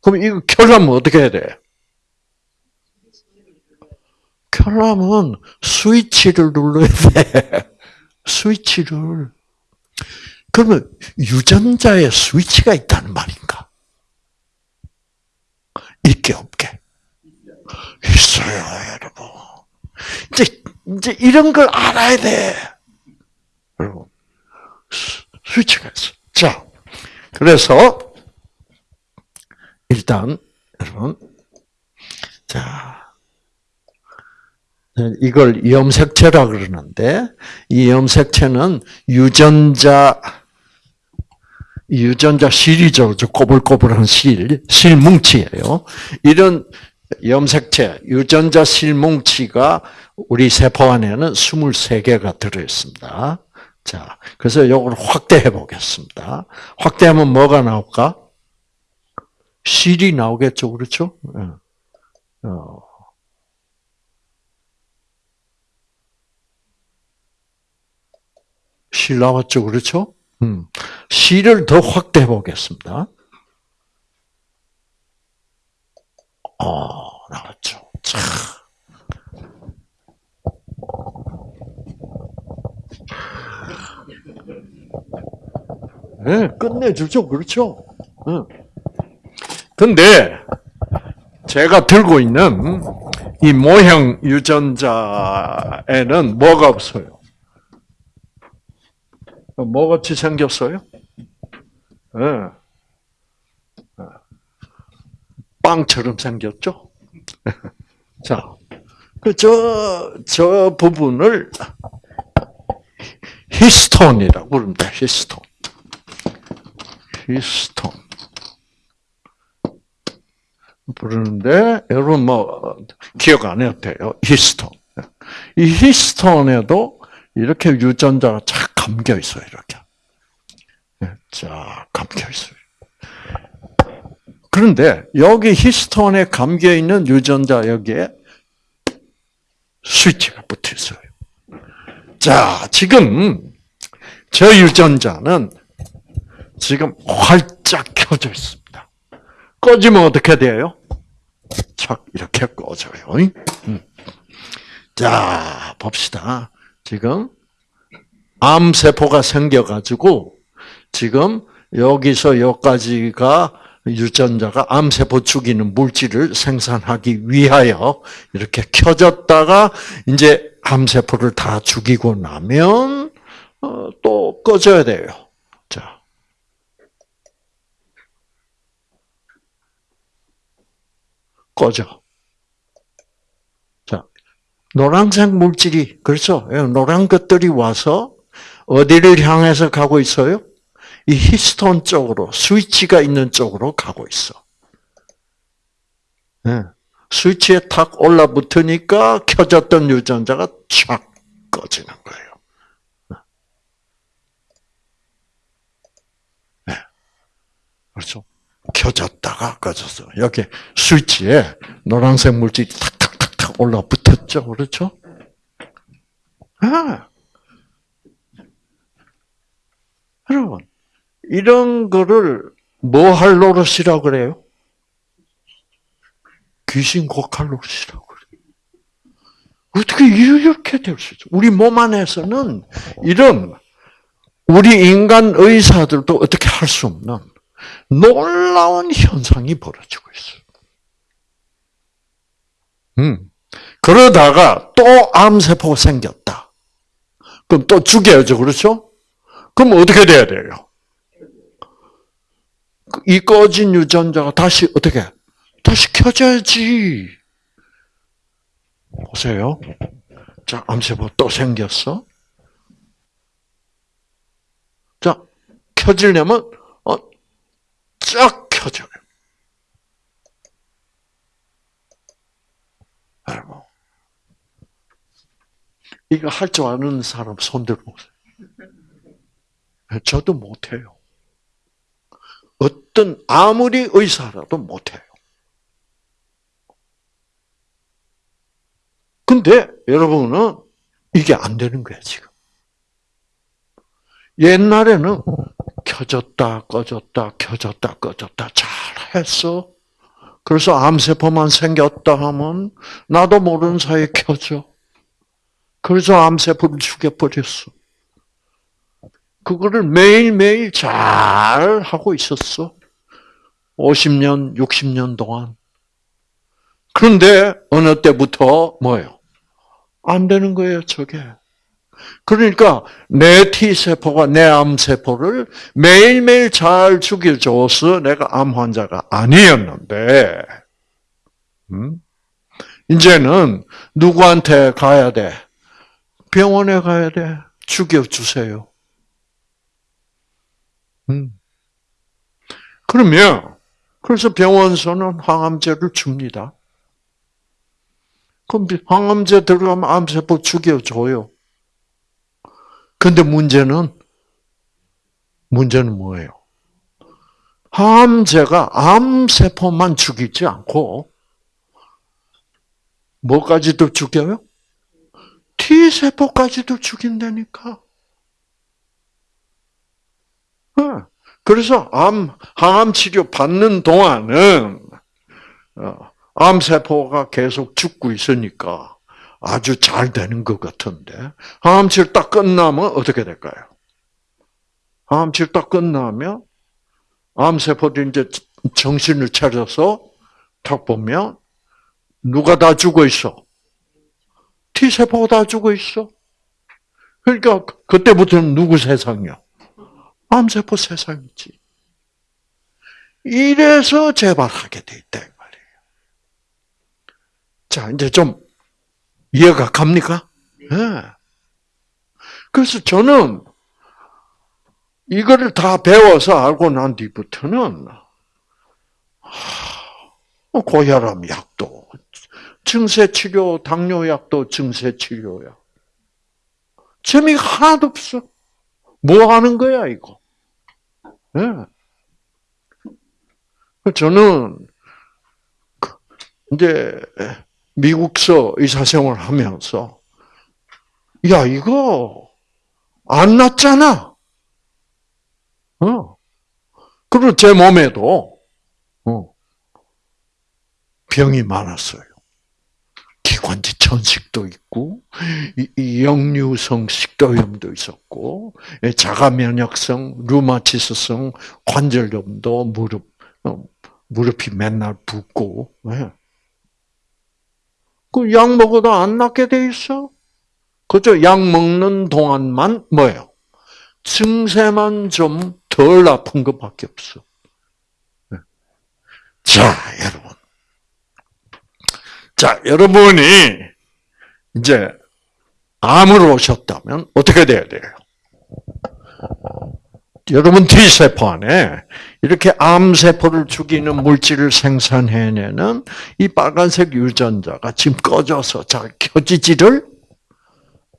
그럼 이거 켜려면 어떻게 해야 돼? 켜려면 스위치를 눌러야 돼. [laughs] 스위치를. 그러면 유전자에 스위치가 있다는 말인가? 있게 없게? 있어요, 여러분. 이제 이제 이런 걸 알아야 돼. 여러분, 스위치가 있어. 자, 그래서 일단 여러분, 자 이걸 염색체라 그러는데 이 염색체는 유전자 유전자 실이죠. 꼬불꼬불한 실, 실뭉치예요. 이런 염색체, 유전자 실뭉치가 우리 세포 안에는 23개가 들어있습니다. 자, 그래서 이걸 확대해 보겠습니다. 확대하면 뭐가 나올까? 실이 나오겠죠, 그렇죠? 예. 어. 실 나왔죠, 그렇죠? 음. 실을 더 확대해 보겠습니다. 어, 나왔죠. 참. 네, 끝내주죠. 그렇죠. 근데, 제가 들고 있는 이 모형 유전자에는 뭐가 없어요? 뭐 같이 생겼어요? 네. 빵처럼 생겼죠? [laughs] 자, 그, 저, 저 부분을 히스톤이라고 부릅니다. 히스톤. 히스톤. 부르는데 여러분 뭐 기억 안 해도. 히스톤. 이 히스톤에도 이렇게 유전자가 착 감겨 있어요. 이렇게. 쫙 감겨 있어요. 그런데 여기 히스톤에 감겨 있는 유전자 여기에 스위치가 붙어 있어요. 자, 지금 저 유전자는 지금 활짝 켜져 있습니다. 꺼지면 어떻게 돼요? 착 이렇게 꺼져요. 음. 자, 봅시다. 지금 암세포가 생겨가지고 지금 여기서 여기까지가 유전자가 암세포 죽이는 물질을 생산하기 위하여 이렇게 켜졌다가 이제 암세포를 다 죽이고 나면 어, 또 꺼져야 돼요. 자. 꺼져. 자. 노란색 물질이, 그렇죠? 예, 노란 것들이 와서 어디를 향해서 가고 있어요? 이 히스톤 쪽으로 스위치가 있는 쪽으로 가고 있어. 네. 스위치에 탁 올라붙으니까 켜졌던 유전자가 촥 꺼지는 거예요. 네. 그렇죠? 켜졌다가 꺼졌어. 여기 스위치에 노란색 물질이 탁탁탁탁 올라 붙었죠. 그렇죠? 아. 여러분, 이런 거를 뭐 할 노릇이라고 그래요? 귀신 곡할 노릇이라고 그래요. 어떻게 이렇게 될 수 있죠? 우리 몸 안에서는 이런 우리 인간 의사들도 어떻게 할 수 없는 놀라운 현상이 벌어지고 있어요. 음. 그러다가 또 암세포가 생겼다. 그럼 또 죽여야죠. 그렇죠? 그럼 어떻게 돼야 돼요? 이 꺼진 유전자가 다시 어떻게 다시 켜져야지. 보세요. 자, 암세포 또 생겼어. 자, 켜지려면 어, 쫙 켜져요. 여러분, 이거 할 줄 아는 사람 손 들어 보세요. 저도 못해요. 어떤 아무리 의사라도 못해요. 근데 여러분은 이게 안 되는 거야 지금. 옛날에는 켜졌다 꺼졌다 켜졌다 꺼졌다 잘했어. 그래서 암세포만 생겼다 하면 나도 모르는 사이에 켜져. 그래서 암세포를 죽여버렸어. 그거를 매일매일 잘 하고 있었어. 50년, 60년 동안. 그런데 어느 때부터 뭐예요? 안 되는 거예요, 저게. 그러니까 내 T세포가 내 암세포를 매일매일 잘 죽여줘서 내가 암 환자가 아니었는데, 음? 이제는 누구한테 가야 돼? 병원에 가야 돼. 죽여주세요. 음. 그러면 그래서 병원서는 항암제를 줍니다. 그럼 항암제 들어가면 암세포 죽여줘요. 근데 문제는 문제는 뭐예요? 항암제가 암세포만 죽이지 않고 뭐까지도 죽여요? T세포까지도 죽인다니까. 그래서 암, 항암 치료 받는 동안은, 어, 암세포가 계속 죽고 있으니까 아주 잘 되는 것 같은데, 항암 치료 딱 끝나면 어떻게 될까요? 항암 치료 딱 끝나면, 암세포들이 이제 정신을 차려서 딱 보면, 누가 다 죽어 있어? T세포가 다 죽어 있어. 그러니까 그때부터는 누구 세상이야? 암세포 세상이지. 이래서 재발하게 돼 있다 말이에요. 자, 이제 좀 이해가 갑니까? 네. 그래서 저는 이거를 다 배워서 알고 난 뒤부터는 어, 고혈압 약도, 증세 치료, 당뇨 약도 증세 치료야. 재미가 하나도 없어. 뭐 하는 거야, 이거? 네. 저는, 그, 이제, 미국서 의사생활 하면서, 야, 이거, 안 낫잖아. 어. 그리고 제 몸에도, 어, 병이 많았어요. 기관지 천식도 있고, 역류성 식도염도 있었고, 자가 면역성, 루마티스성 관절염도 무릎, 어, 무릎이 맨날 붓고, 예. 그 약 먹어도 안 낫게 돼 있어. 그죠? 약 먹는 동안만 뭐예요? 증세만 좀 덜 아픈 것밖에 없어. 예. 자, 여러분. 자, 여러분이 이제 암을 오셨다면 어떻게 돼야 돼요? 여러분 T세포 안에 이렇게 암세포를 죽이는 물질을 생산해내는 이 빨간색 유전자가 지금 꺼져서 잘 켜지지를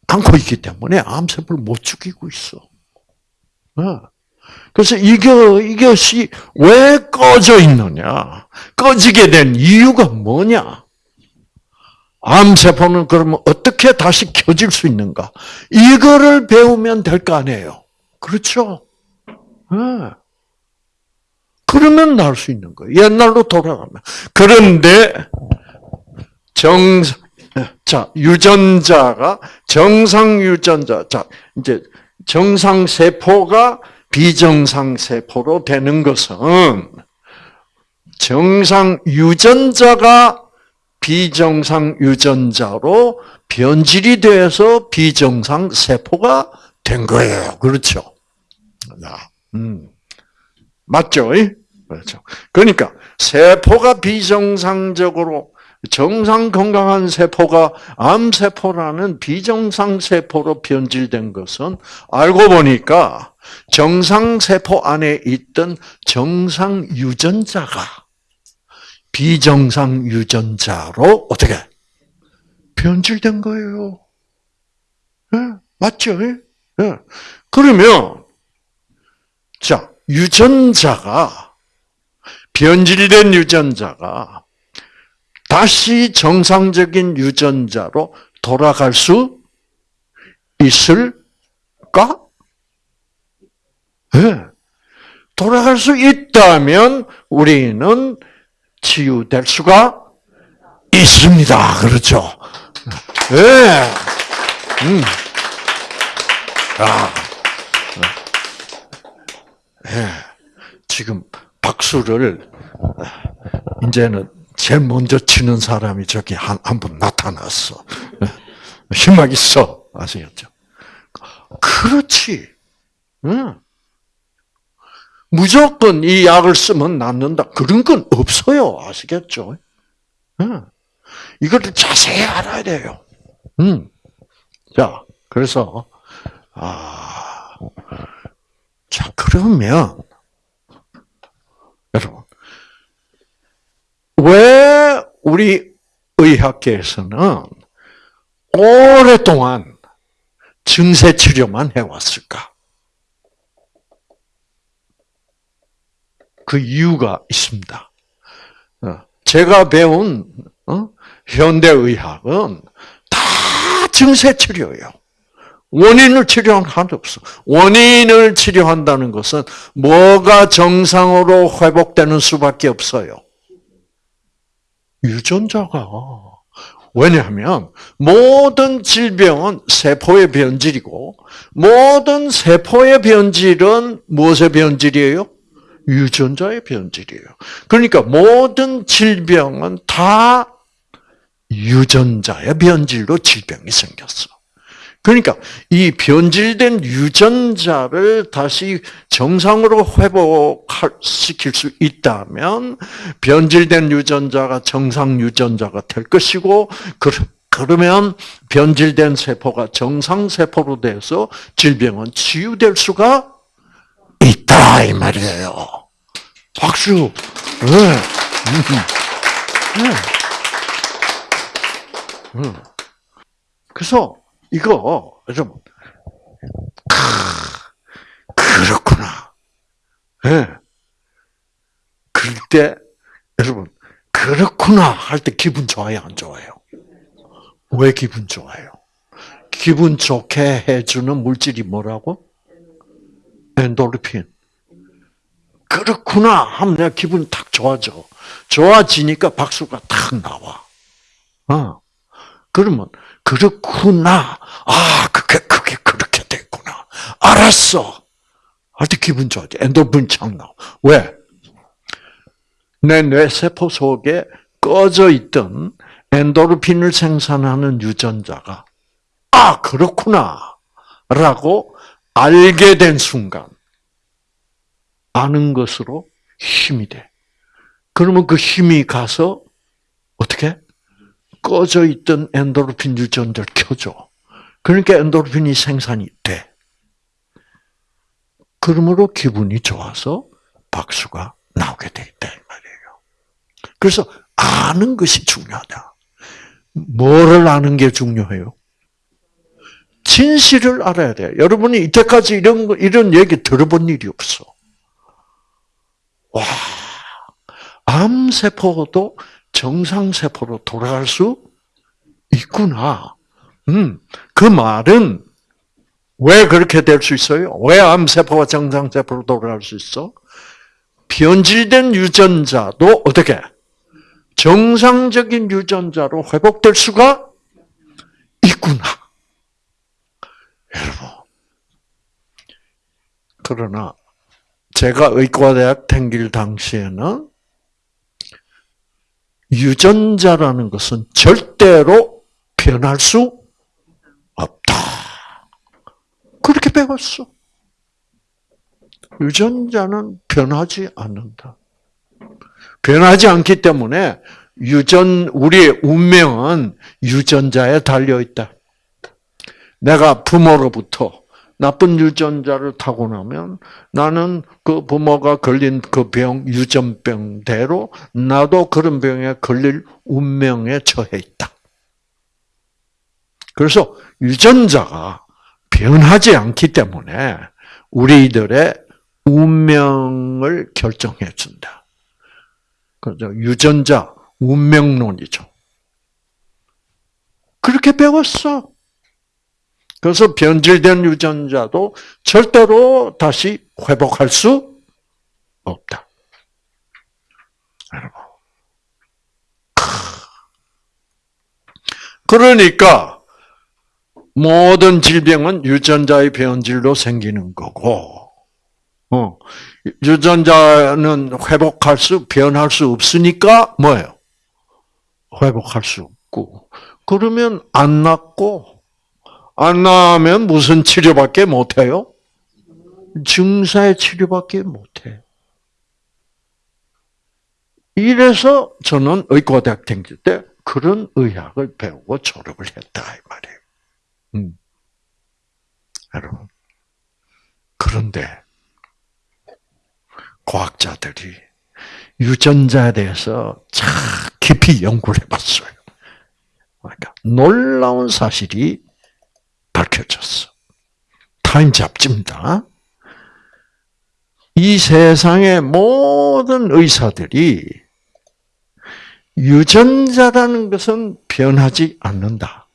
않고 있기 때문에 암세포를 못 죽이고 있어. 어. 그래서 이거, 이것이 왜 꺼져 있느냐? 꺼지게 된 이유가 뭐냐? 암세포는 그러면 어떻게 다시 켜질 수 있는가? 이거를 배우면 될 거 아니에요. 그렇죠? 네. 그러면 나을 수 있는 거예요. 옛날로 돌아가면. 그런데 정, 자, 유전자가, 정상 유전자, 자, 이제 정상 세포가 비정상 세포로 되는 것은 정상 유전자가 비정상 유전자로 변질이 돼서 비정상 세포가 된 거예요. 그렇죠? 음. 맞죠? 그렇죠. 그러니까 세포가 비정상적으로 정상 건강한 세포가 암세포라는 비정상 세포로 변질된 것은 알고 보니까 정상 세포 안에 있던 정상 유전자가 비정상 유전자로 어떻게 변질된 거예요. 네? 맞죠? 네. 그러면 자 유전자가 변질된 유전자가 다시 정상적인 유전자로 돌아갈 수 있을까? 네. 돌아갈 수 있다면 우리는 치유될 수가 있습니다. 그렇죠? 예. 네. 음. 아. 네. 지금 박수를 이제는 제일 먼저 치는 사람이 저기 한 한 분 나타났어. 희망 있어. 아시겠죠? 그렇지. 응. 무조건 이 약을 쓰면 낫는다. 그런 건 없어요. 아시겠죠? 응. 이것을 자세히 알아야 돼요. 음. 자, 그래서, 아, 자, 그러면, 여러분, 왜 우리 의학계에서는 오랫동안 증세 치료만 해왔을까? 그 이유가 있습니다. 어, 제가 배운 어, 현대의학은 다 증세 치료예요. 원인을 치료하는 하나도 없어. 원인을 치료한다는 것은 뭐가 정상으로 회복되는 수밖에 없어요. 유전자가. 왜냐하면 모든 질병은 세포의 변질이고 모든 세포의 변질은 무엇의 변질이에요? 유전자의 변질이에요. 그러니까 모든 질병은 다 유전자의 변질로 질병이 생겼어. 그러니까 이 변질된 유전자를 다시 정상으로 회복시킬 수 있다면 변질된 유전자가 정상 유전자가 될 것이고 그러면 변질된 세포가 정상 세포로 돼서 질병은 치유될 수가 있다 이 말이에요. 박수. 네. 네. 그래서 이거 여러분 그렇구나. 예. 네. 그럴 때 여러분 그렇구나 할 때 기분 좋아요, 안 좋아요? 왜 기분 좋아요? 기분 좋게 해주는 물질이 뭐라고? 엔도르핀. 그렇구나 하면 내가 기분이 탁 좋아져. 좋아지니까 박수가 탁 나와. 어. 그러면 그렇구나. 아, 그게 그게 그렇게 됐구나. 알았어. 할때 기분 좋아져. 착 나와. 왜? 내 뇌세포 속에 꺼져 있던 엔도르핀을 생산하는 유전자가 아 그렇구나 라고 알게 된 순간 아는 것으로 힘이 돼. 그러면 그 힘이 가서 어떻게 꺼져 있던 엔도르핀 유전자를 켜줘. 그러니까 엔도르핀이 생산이 돼. 그러므로 기분이 좋아서 박수가 나오게 돼 있다 이 말이에요. 그래서 아는 것이 중요하다. 뭐를 아는 게 중요해요? 진실을 알아야 돼. 여러분이 이때까지 이런 이런 얘기 들어본 일이 없어. 와, 암 세포도 정상 세포로 돌아갈 수 있구나. 음, 그 말은 왜 그렇게 될 수 있어요? 왜 암 세포가 정상 세포로 돌아갈 수 있어? 변질된 유전자도 어떻게 정상적인 유전자로 회복될 수가 있구나. 여러분. 그러나 제가 의과대학 다길 당시에는 유전자라는 것은 절대로 변할 수 없다. 그렇게 배웠어. 유전자는 변하지 않는다. 변하지 않기 때문에 유전 우리의 운명은 유전자에 달려 있다. 내가 부모로부터 나쁜 유전자를 타고 나면 나는 그 부모가 걸린 그 병, 유전병대로 나도 그런 병에 걸릴 운명에 처해 있다. 그래서 유전자가 변하지 않기 때문에 우리들의 운명을 결정해 준다. 그죠? 유전자 운명론이죠. 그렇게 배웠어. 그래서 변질된 유전자도 절대로 다시 회복할 수 없다. 여러분. 그러니까 모든 질병은 유전자의 변질로 생기는 거고, 어, 유전자는 회복할 수, 변할 수 없으니까 뭐예요? 회복할 수 없고. 그러면 안 낫고, 안 나면 무슨 치료밖에 못해요? 증사의 치료밖에 못해. 이래서 저는 의과대학 다닐 때 그런 의학을 배우고 졸업을 했다 이 말이에요. 음. 여러분. 그런데 과학자들이 유전자에 대해서 참 깊이 연구를 해봤어요. 그러니까 놀라운 사실이 밝혀졌어. 타임 잡지입니다. 이 세상의 모든 의사들이 유전자라는 것은 변하지 않는다.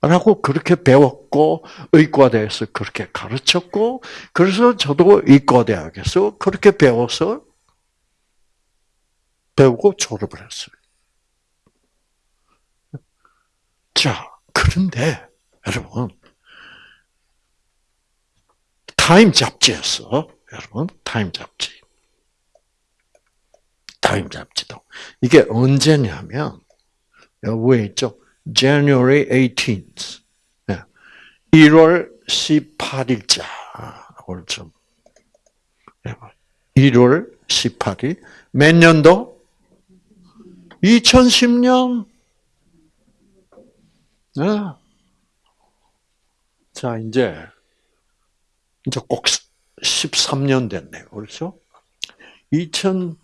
라고 그렇게 배웠고 의과대에서 그렇게 가르쳤고 그래서 저도 의과대학에서 그렇게 배워서 배우고 졸업을 했어요. 자, 그런데 여러분 타임 잡지에서 여러분 타임 잡지 타임 잡지도 이게 언제냐면 여기 있죠. January 18th. 1월 18일자. 좀 1월 18일. 몇 년도? 2010년. 네. 자, 이제, 이제 꼭 13년 됐네요. 그렇죠? 2010년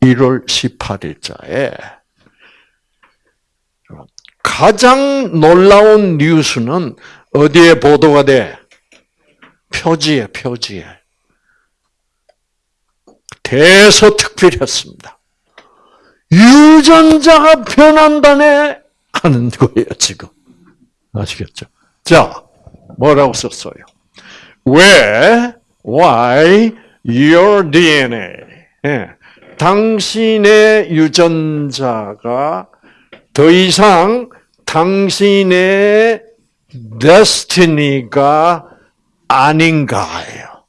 1월 18일자에 가장 놀라운 뉴스는 어디에 보도가 돼? 표지에, 표지에. 대서특필했습니다. 유전자가 변한다네 하는 거예요, 지금. 아시겠죠? 자, 뭐라고 썼어요? 왜, why your DNA, 예, 당신의 유전자가 더 이상 당신의 destiny가 아닌가요.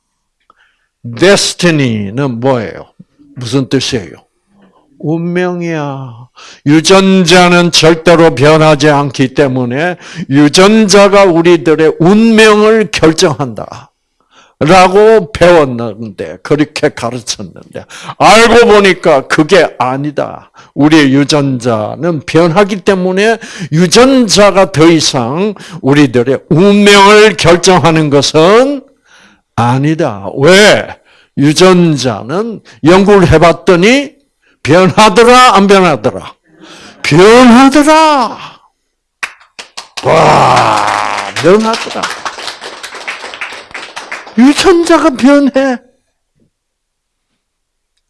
destiny는 뭐예요? 무슨 뜻이에요? 운명이야. 유전자는 절대로 변하지 않기 때문에 유전자가 우리들의 운명을 결정한다. 라고 배웠는데, 그렇게 가르쳤는데, 알고 보니까 그게 아니다. 우리의 유전자는 변하기 때문에 유전자가 더 이상 우리들의 운명을 결정하는 것은 아니다. 왜? 유전자는 연구를 해봤더니 변하더라, 안 변하더라? 변하더라! 와, 변하더라. 유전자가 변해.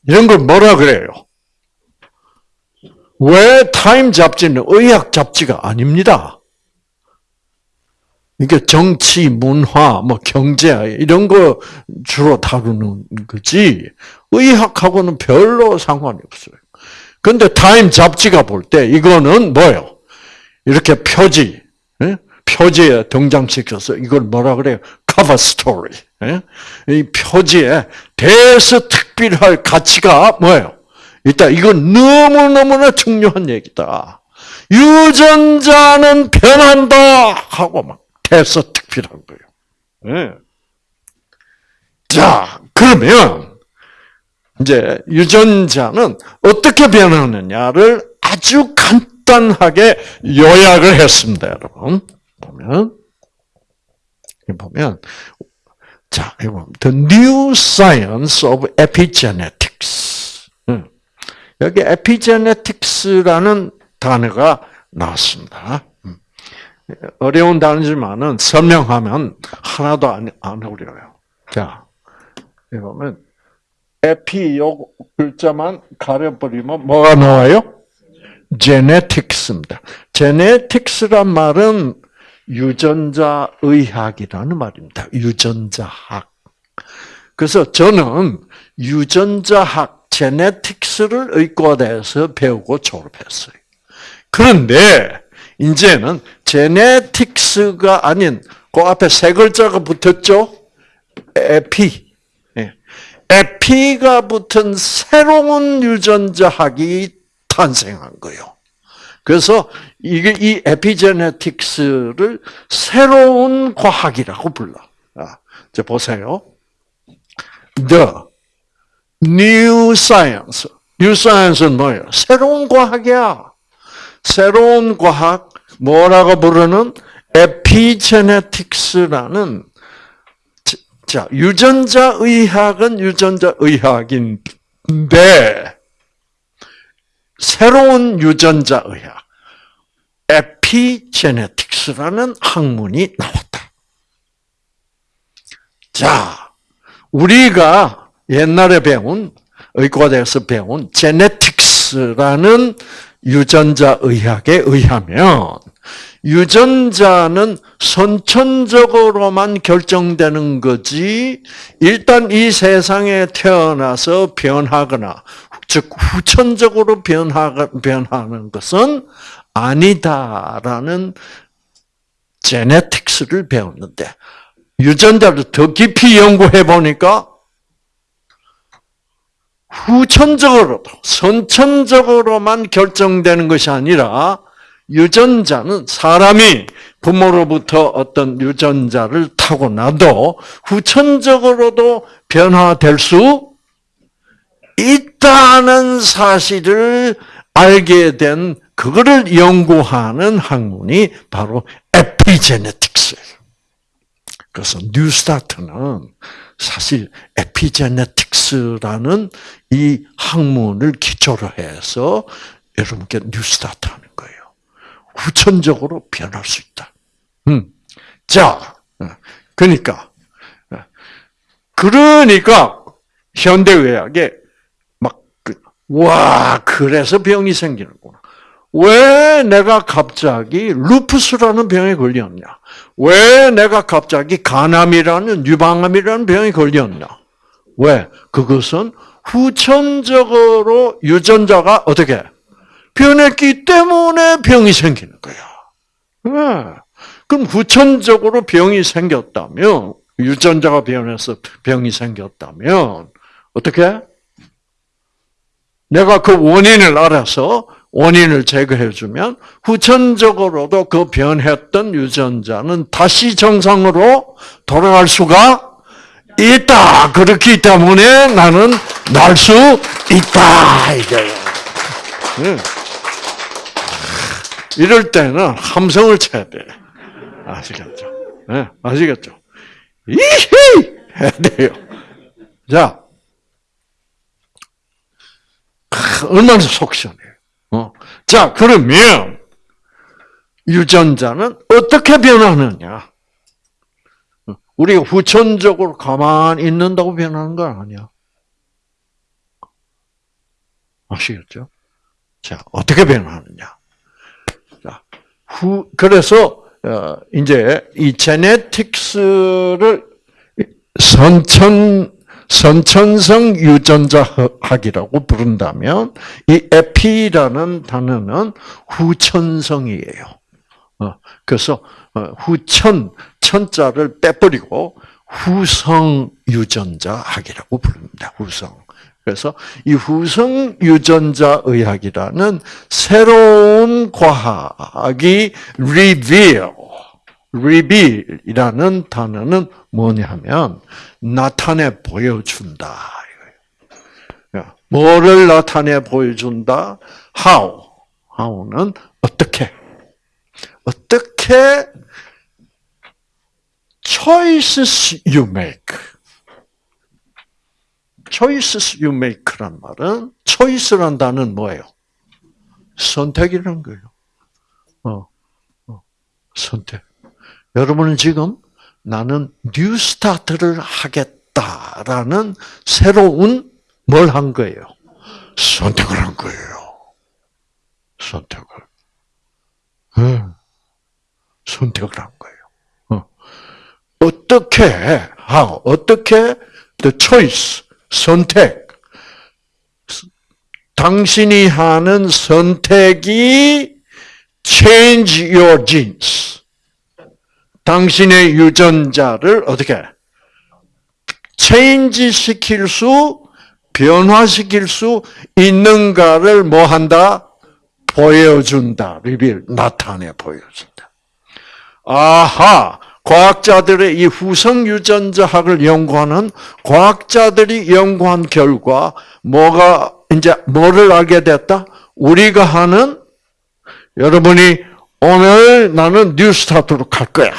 이런 걸 뭐라 그래요? 왜 타임 잡지는 의학 잡지가 아닙니다. 이게 정치, 문화, 뭐 경제 이런 거 주로 다루는 거지 의학하고는 별로 상관이 없어요. 근데 타임 잡지가 볼 때 이거는 뭐요? 이렇게 표지, 표지에 등장시켜서 이걸 뭐라 그래요? 커버 스토리. 이 표지에 대서특필할 가치가 뭐예요? 일단 이건 너무너무나 중요한 얘기다. 유전자는 변한다 하고 막 대서 특필한 거예요. 자, 그러면 이제 유전자는 어떻게 변하느냐를 아주 간단하게 요약을 했습니다, 여러분. 보면 보면 자, 이거 The New Science of Epigenetics. 여기 epigenetics라는 단어가 나왔습니다. 어려운 단어지만은 설명하면 하나도 안, 안 어려워요. 자, 여기 보면 에피 요 글자만 가려버리면 뭐가 나와요? genetics입니다. genetics란 말은 유전자 의학이라는 말입니다. 유전자학. 그래서 저는 유전자학 제네틱스를 의과대에서 배우고 졸업했어요. 그런데 이제는 제네틱스가 아닌 그 앞에 세 글자가 붙었죠? 에피. 에피가 붙은 새로운 유전자학이 탄생한 거예요. 그래서 이게 이 에피제네틱스를 새로운 과학이라고 불러. 아, 자 보세요. The new science. new science는 뭐예요? 새로운 과학이야. 새로운 과학 뭐라고 부르는 에피제네틱스라는 자 유전자 의학은 유전자 의학인데 새로운 유전자 의학, 에피제네틱스라는 학문이 나왔다. 자, 우리가 옛날에 배운 의과대에서 배운 제네틱스라는 유전자 의학에 의하면 유전자는 선천적으로만 결정되는 거지 일단 이 세상에 태어나서 변하거나 즉 후천적으로 변하는 것은 아니다라는 제네틱스를 배웠는데 유전자를 더 깊이 연구해 보니까 후천적으로도 선천적으로만 결정되는 것이 아니라 유전자는 사람이 부모로부터 어떤 유전자를 타고나도 후천적으로도 변화될 수 있다는 사실을 알게 된 그거를 연구하는 학문이 바로 에피제네틱스예요. 그래서 뉴스타트는 사실 에피제네틱스라는 이 학문을 기초로 해서 여러분께 뉴스타트 하는 거예요. 후천적으로 변할 수 있다. 음. 자, 그러니까, 그러니까 현대 의학에 막, 그, 와, 그래서 병이 생기는구나. 왜 내가 갑자기 루푸스라는 병에 걸렸냐? 왜 내가 갑자기 간암이라는 유방암이라는 병에 걸렸냐? 왜? 그것은 후천적으로 유전자가 어떻게 변했기 때문에 병이 생기는 거야. 왜? 그럼 후천적으로 병이 생겼다면 유전자가 변해서 병이 생겼다면 어떻게? 내가 그 원인을 알아서 원인을 제거해주면 후천적으로도 그 변했던 유전자는 다시 정상으로 돌아갈 수가 있다. 그렇기 때문에 나는 날 수 있다. 이거예요. 이럴 때는 함성을 쳐야 돼. 아시겠죠? 네, 아시겠죠? 이히! 해야 돼요. 자, 얼마나 속 시원해요. 어. 자, 그러면 유전자는 어떻게 변하느냐? 우리가 후천적으로 가만히 있는다고 변하는 건 아니야. 아시겠죠? 자, 어떻게 변하느냐? 자, 후, 그래서, 어, 이제, 이 제네틱스를 선천, 선천성 유전자학이라고 부른다면 이 에피라는 단어는 후천성이에요. 어, 그래서 어, 후천 천자를 빼버리고 후성 유전자학이라고 부릅니다. 후성. 그래서 이 후성 유전자 의학이라는 새로운 과학이 reveal reveal이라는 단어는 뭐냐면 나타내 보여준다. 뭐를 나타내 보여준다? How. How는 어떻게? 어떻게 choices you make. Choices you make란 말은 choice란 단어는 뭐예요? 선택이라는 거예요. 어, 어, 선택. 여러분은 지금 나는 new start를 하겠다라는 새로운 뭘 한 거예요? 선택을 한 거예요. 선택을. 네. 선택을 한 거예요. 어. 어떻게, how, 어떻게, the choice, 선택. 당신이 하는 선택이 change your genes. 당신의 유전자를 어떻게 체인지 시킬 수, 변화시킬 수 있는가를 뭐 한다? 보여준다. 리빌, 나타내 보여준다. 아하! 과학자들의 이 후성 유전자학을 연구하는 과학자들이 연구한 결과 뭐가 이제 뭐를 알게 됐다? 우리가 하는 여러분이 오늘 나는 뉴스타트로 갈 거야.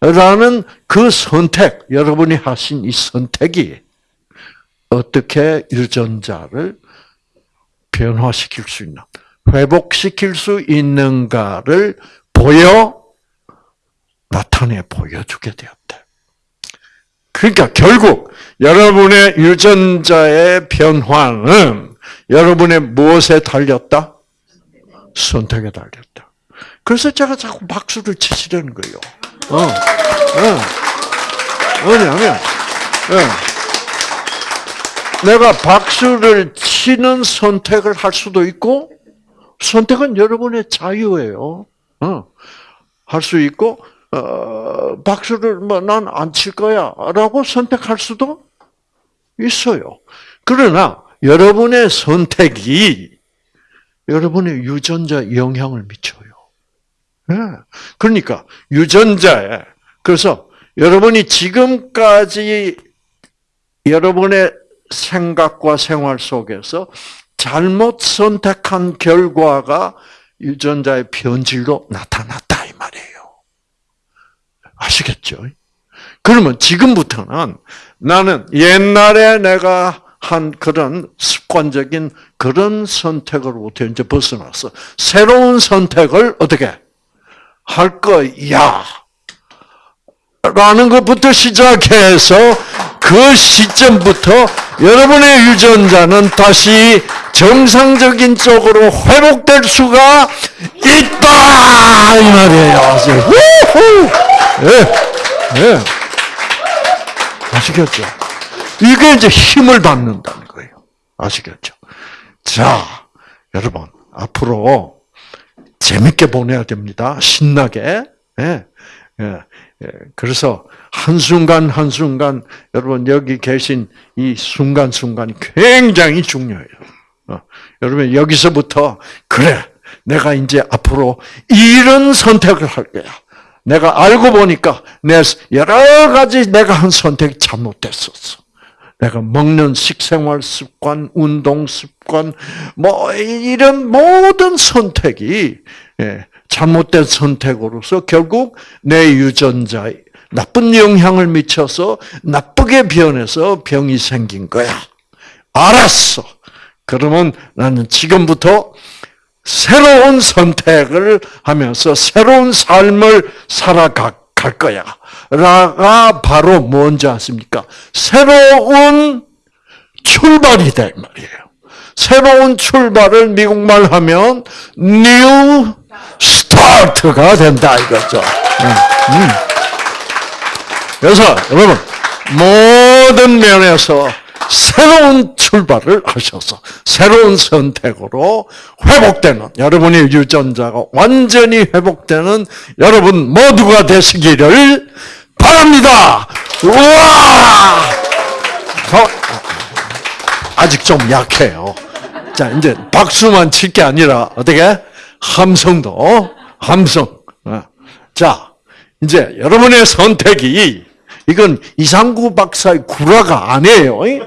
라는 그 선택, 여러분이 하신 이 선택이 어떻게 유전자를 변화시킬 수 있나, 회복시킬 수 있는가를 보여, 나타내 보여주게 되었다. 그러니까 결국 여러분의 유전자의 변화는 여러분의 무엇에 달렸다? 선택에 달렸다. 그래서 제가 자꾸 박수를 치시려는 거예요. 어, 어. 왜냐하면, 어. 내가 박수를 치는 선택을 할 수도 있고, 선택은 여러분의 자유예요. 어. 할 수 있고, 어, 박수를 뭐 난 안 칠 거야라고 선택할 수도 있어요. 그러나 여러분의 선택이 여러분의 유전자 영향을 미쳐요. 네. 그러니까 유전자에 그래서 여러분이 지금까지 여러분의 생각과 생활 속에서 잘못 선택한 결과가 유전자의 변질로 나타났다. 아시겠죠? 그러면 지금부터는 나는 옛날에 내가 한 그런 습관적인 그런 선택으로부터 이제 벗어나서 새로운 선택을 어떻게 할 거야. 라는 것부터 시작해서 그 시점부터 여러분의 유전자는 다시 정상적인 쪽으로 회복될 수가 있다 이 말이에요. 예, 예. 아시겠죠? 이게 이제 힘을 받는다는 거예요. 아시겠죠? 자, 여러분 앞으로 재밌게 보내야 됩니다. 신나게. 예, 예, 예. 그래서 한순간 한순간 여러분 여기 계신 이 순간순간이 굉장히 중요해요. 어, 여러분 여기서부터 그래 내가 이제 앞으로 이런 선택을 할 거야. 내가 알고 보니까 내 여러 가지 내가 한 선택이 잘못됐었어. 내가 먹는 식생활 습관, 운동 습관, 뭐 이런 모든 선택이 예, 잘못된 선택으로서 결국 내 유전자에 나쁜 영향을 미쳐서 나쁘게 변해서 병이 생긴 거야. 알았어. 그러면 나는 지금부터 새로운 선택을 하면서 새로운 삶을 살아갈 거야. 라가 바로 뭔지 아십니까? 새로운 출발이 될 말이에요. 새로운 출발을 미국말 하면 new start가 된다 이거죠. 음. 그래서 여러분 모든 면에서 새로운 출발을 하셔서 새로운 선택으로 회복되는 여러분의 유전자가 완전히 회복되는 여러분 모두가 되시기를 바랍니다. 우와! 어, 아직 좀 약해요. 자, 이제 박수만 칠 게 아니라 어떻게 함성도 함성. 어. 자, 이제 여러분의 선택이 이건 이상구 박사의 구라가 아니에요. 예?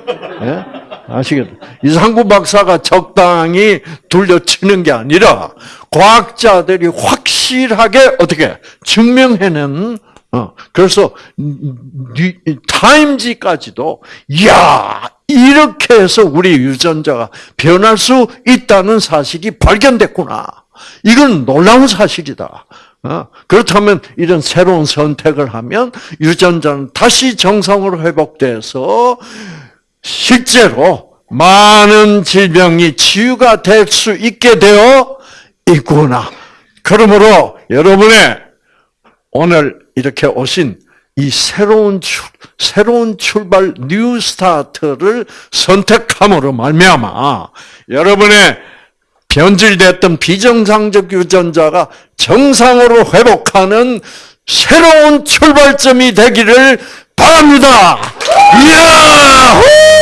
아시겠죠? 이상구 박사가 적당히 둘려치는 게 아니라 과학자들이 확실하게 어떻게 증명해낸 어, 그래서 타임지까지도 야 이렇게 해서 우리 유전자가 변할 수 있다는 사실이 발견됐구나. 이건 놀라운 사실이다. 어? 그렇다면 이런 새로운 선택을 하면 유전자는 다시 정상으로 회복돼서 실제로 많은 질병이 치유가 될 수 있게 되어 있구나. 그러므로 여러분의 오늘 이렇게 오신 이 새로운 출, 새로운 출발 new start를 선택함으로 말미암아 여러분의 변질됐던 비정상적 유전자가 정상으로 회복하는 새로운 출발점이 되기를 바랍니다. 이야!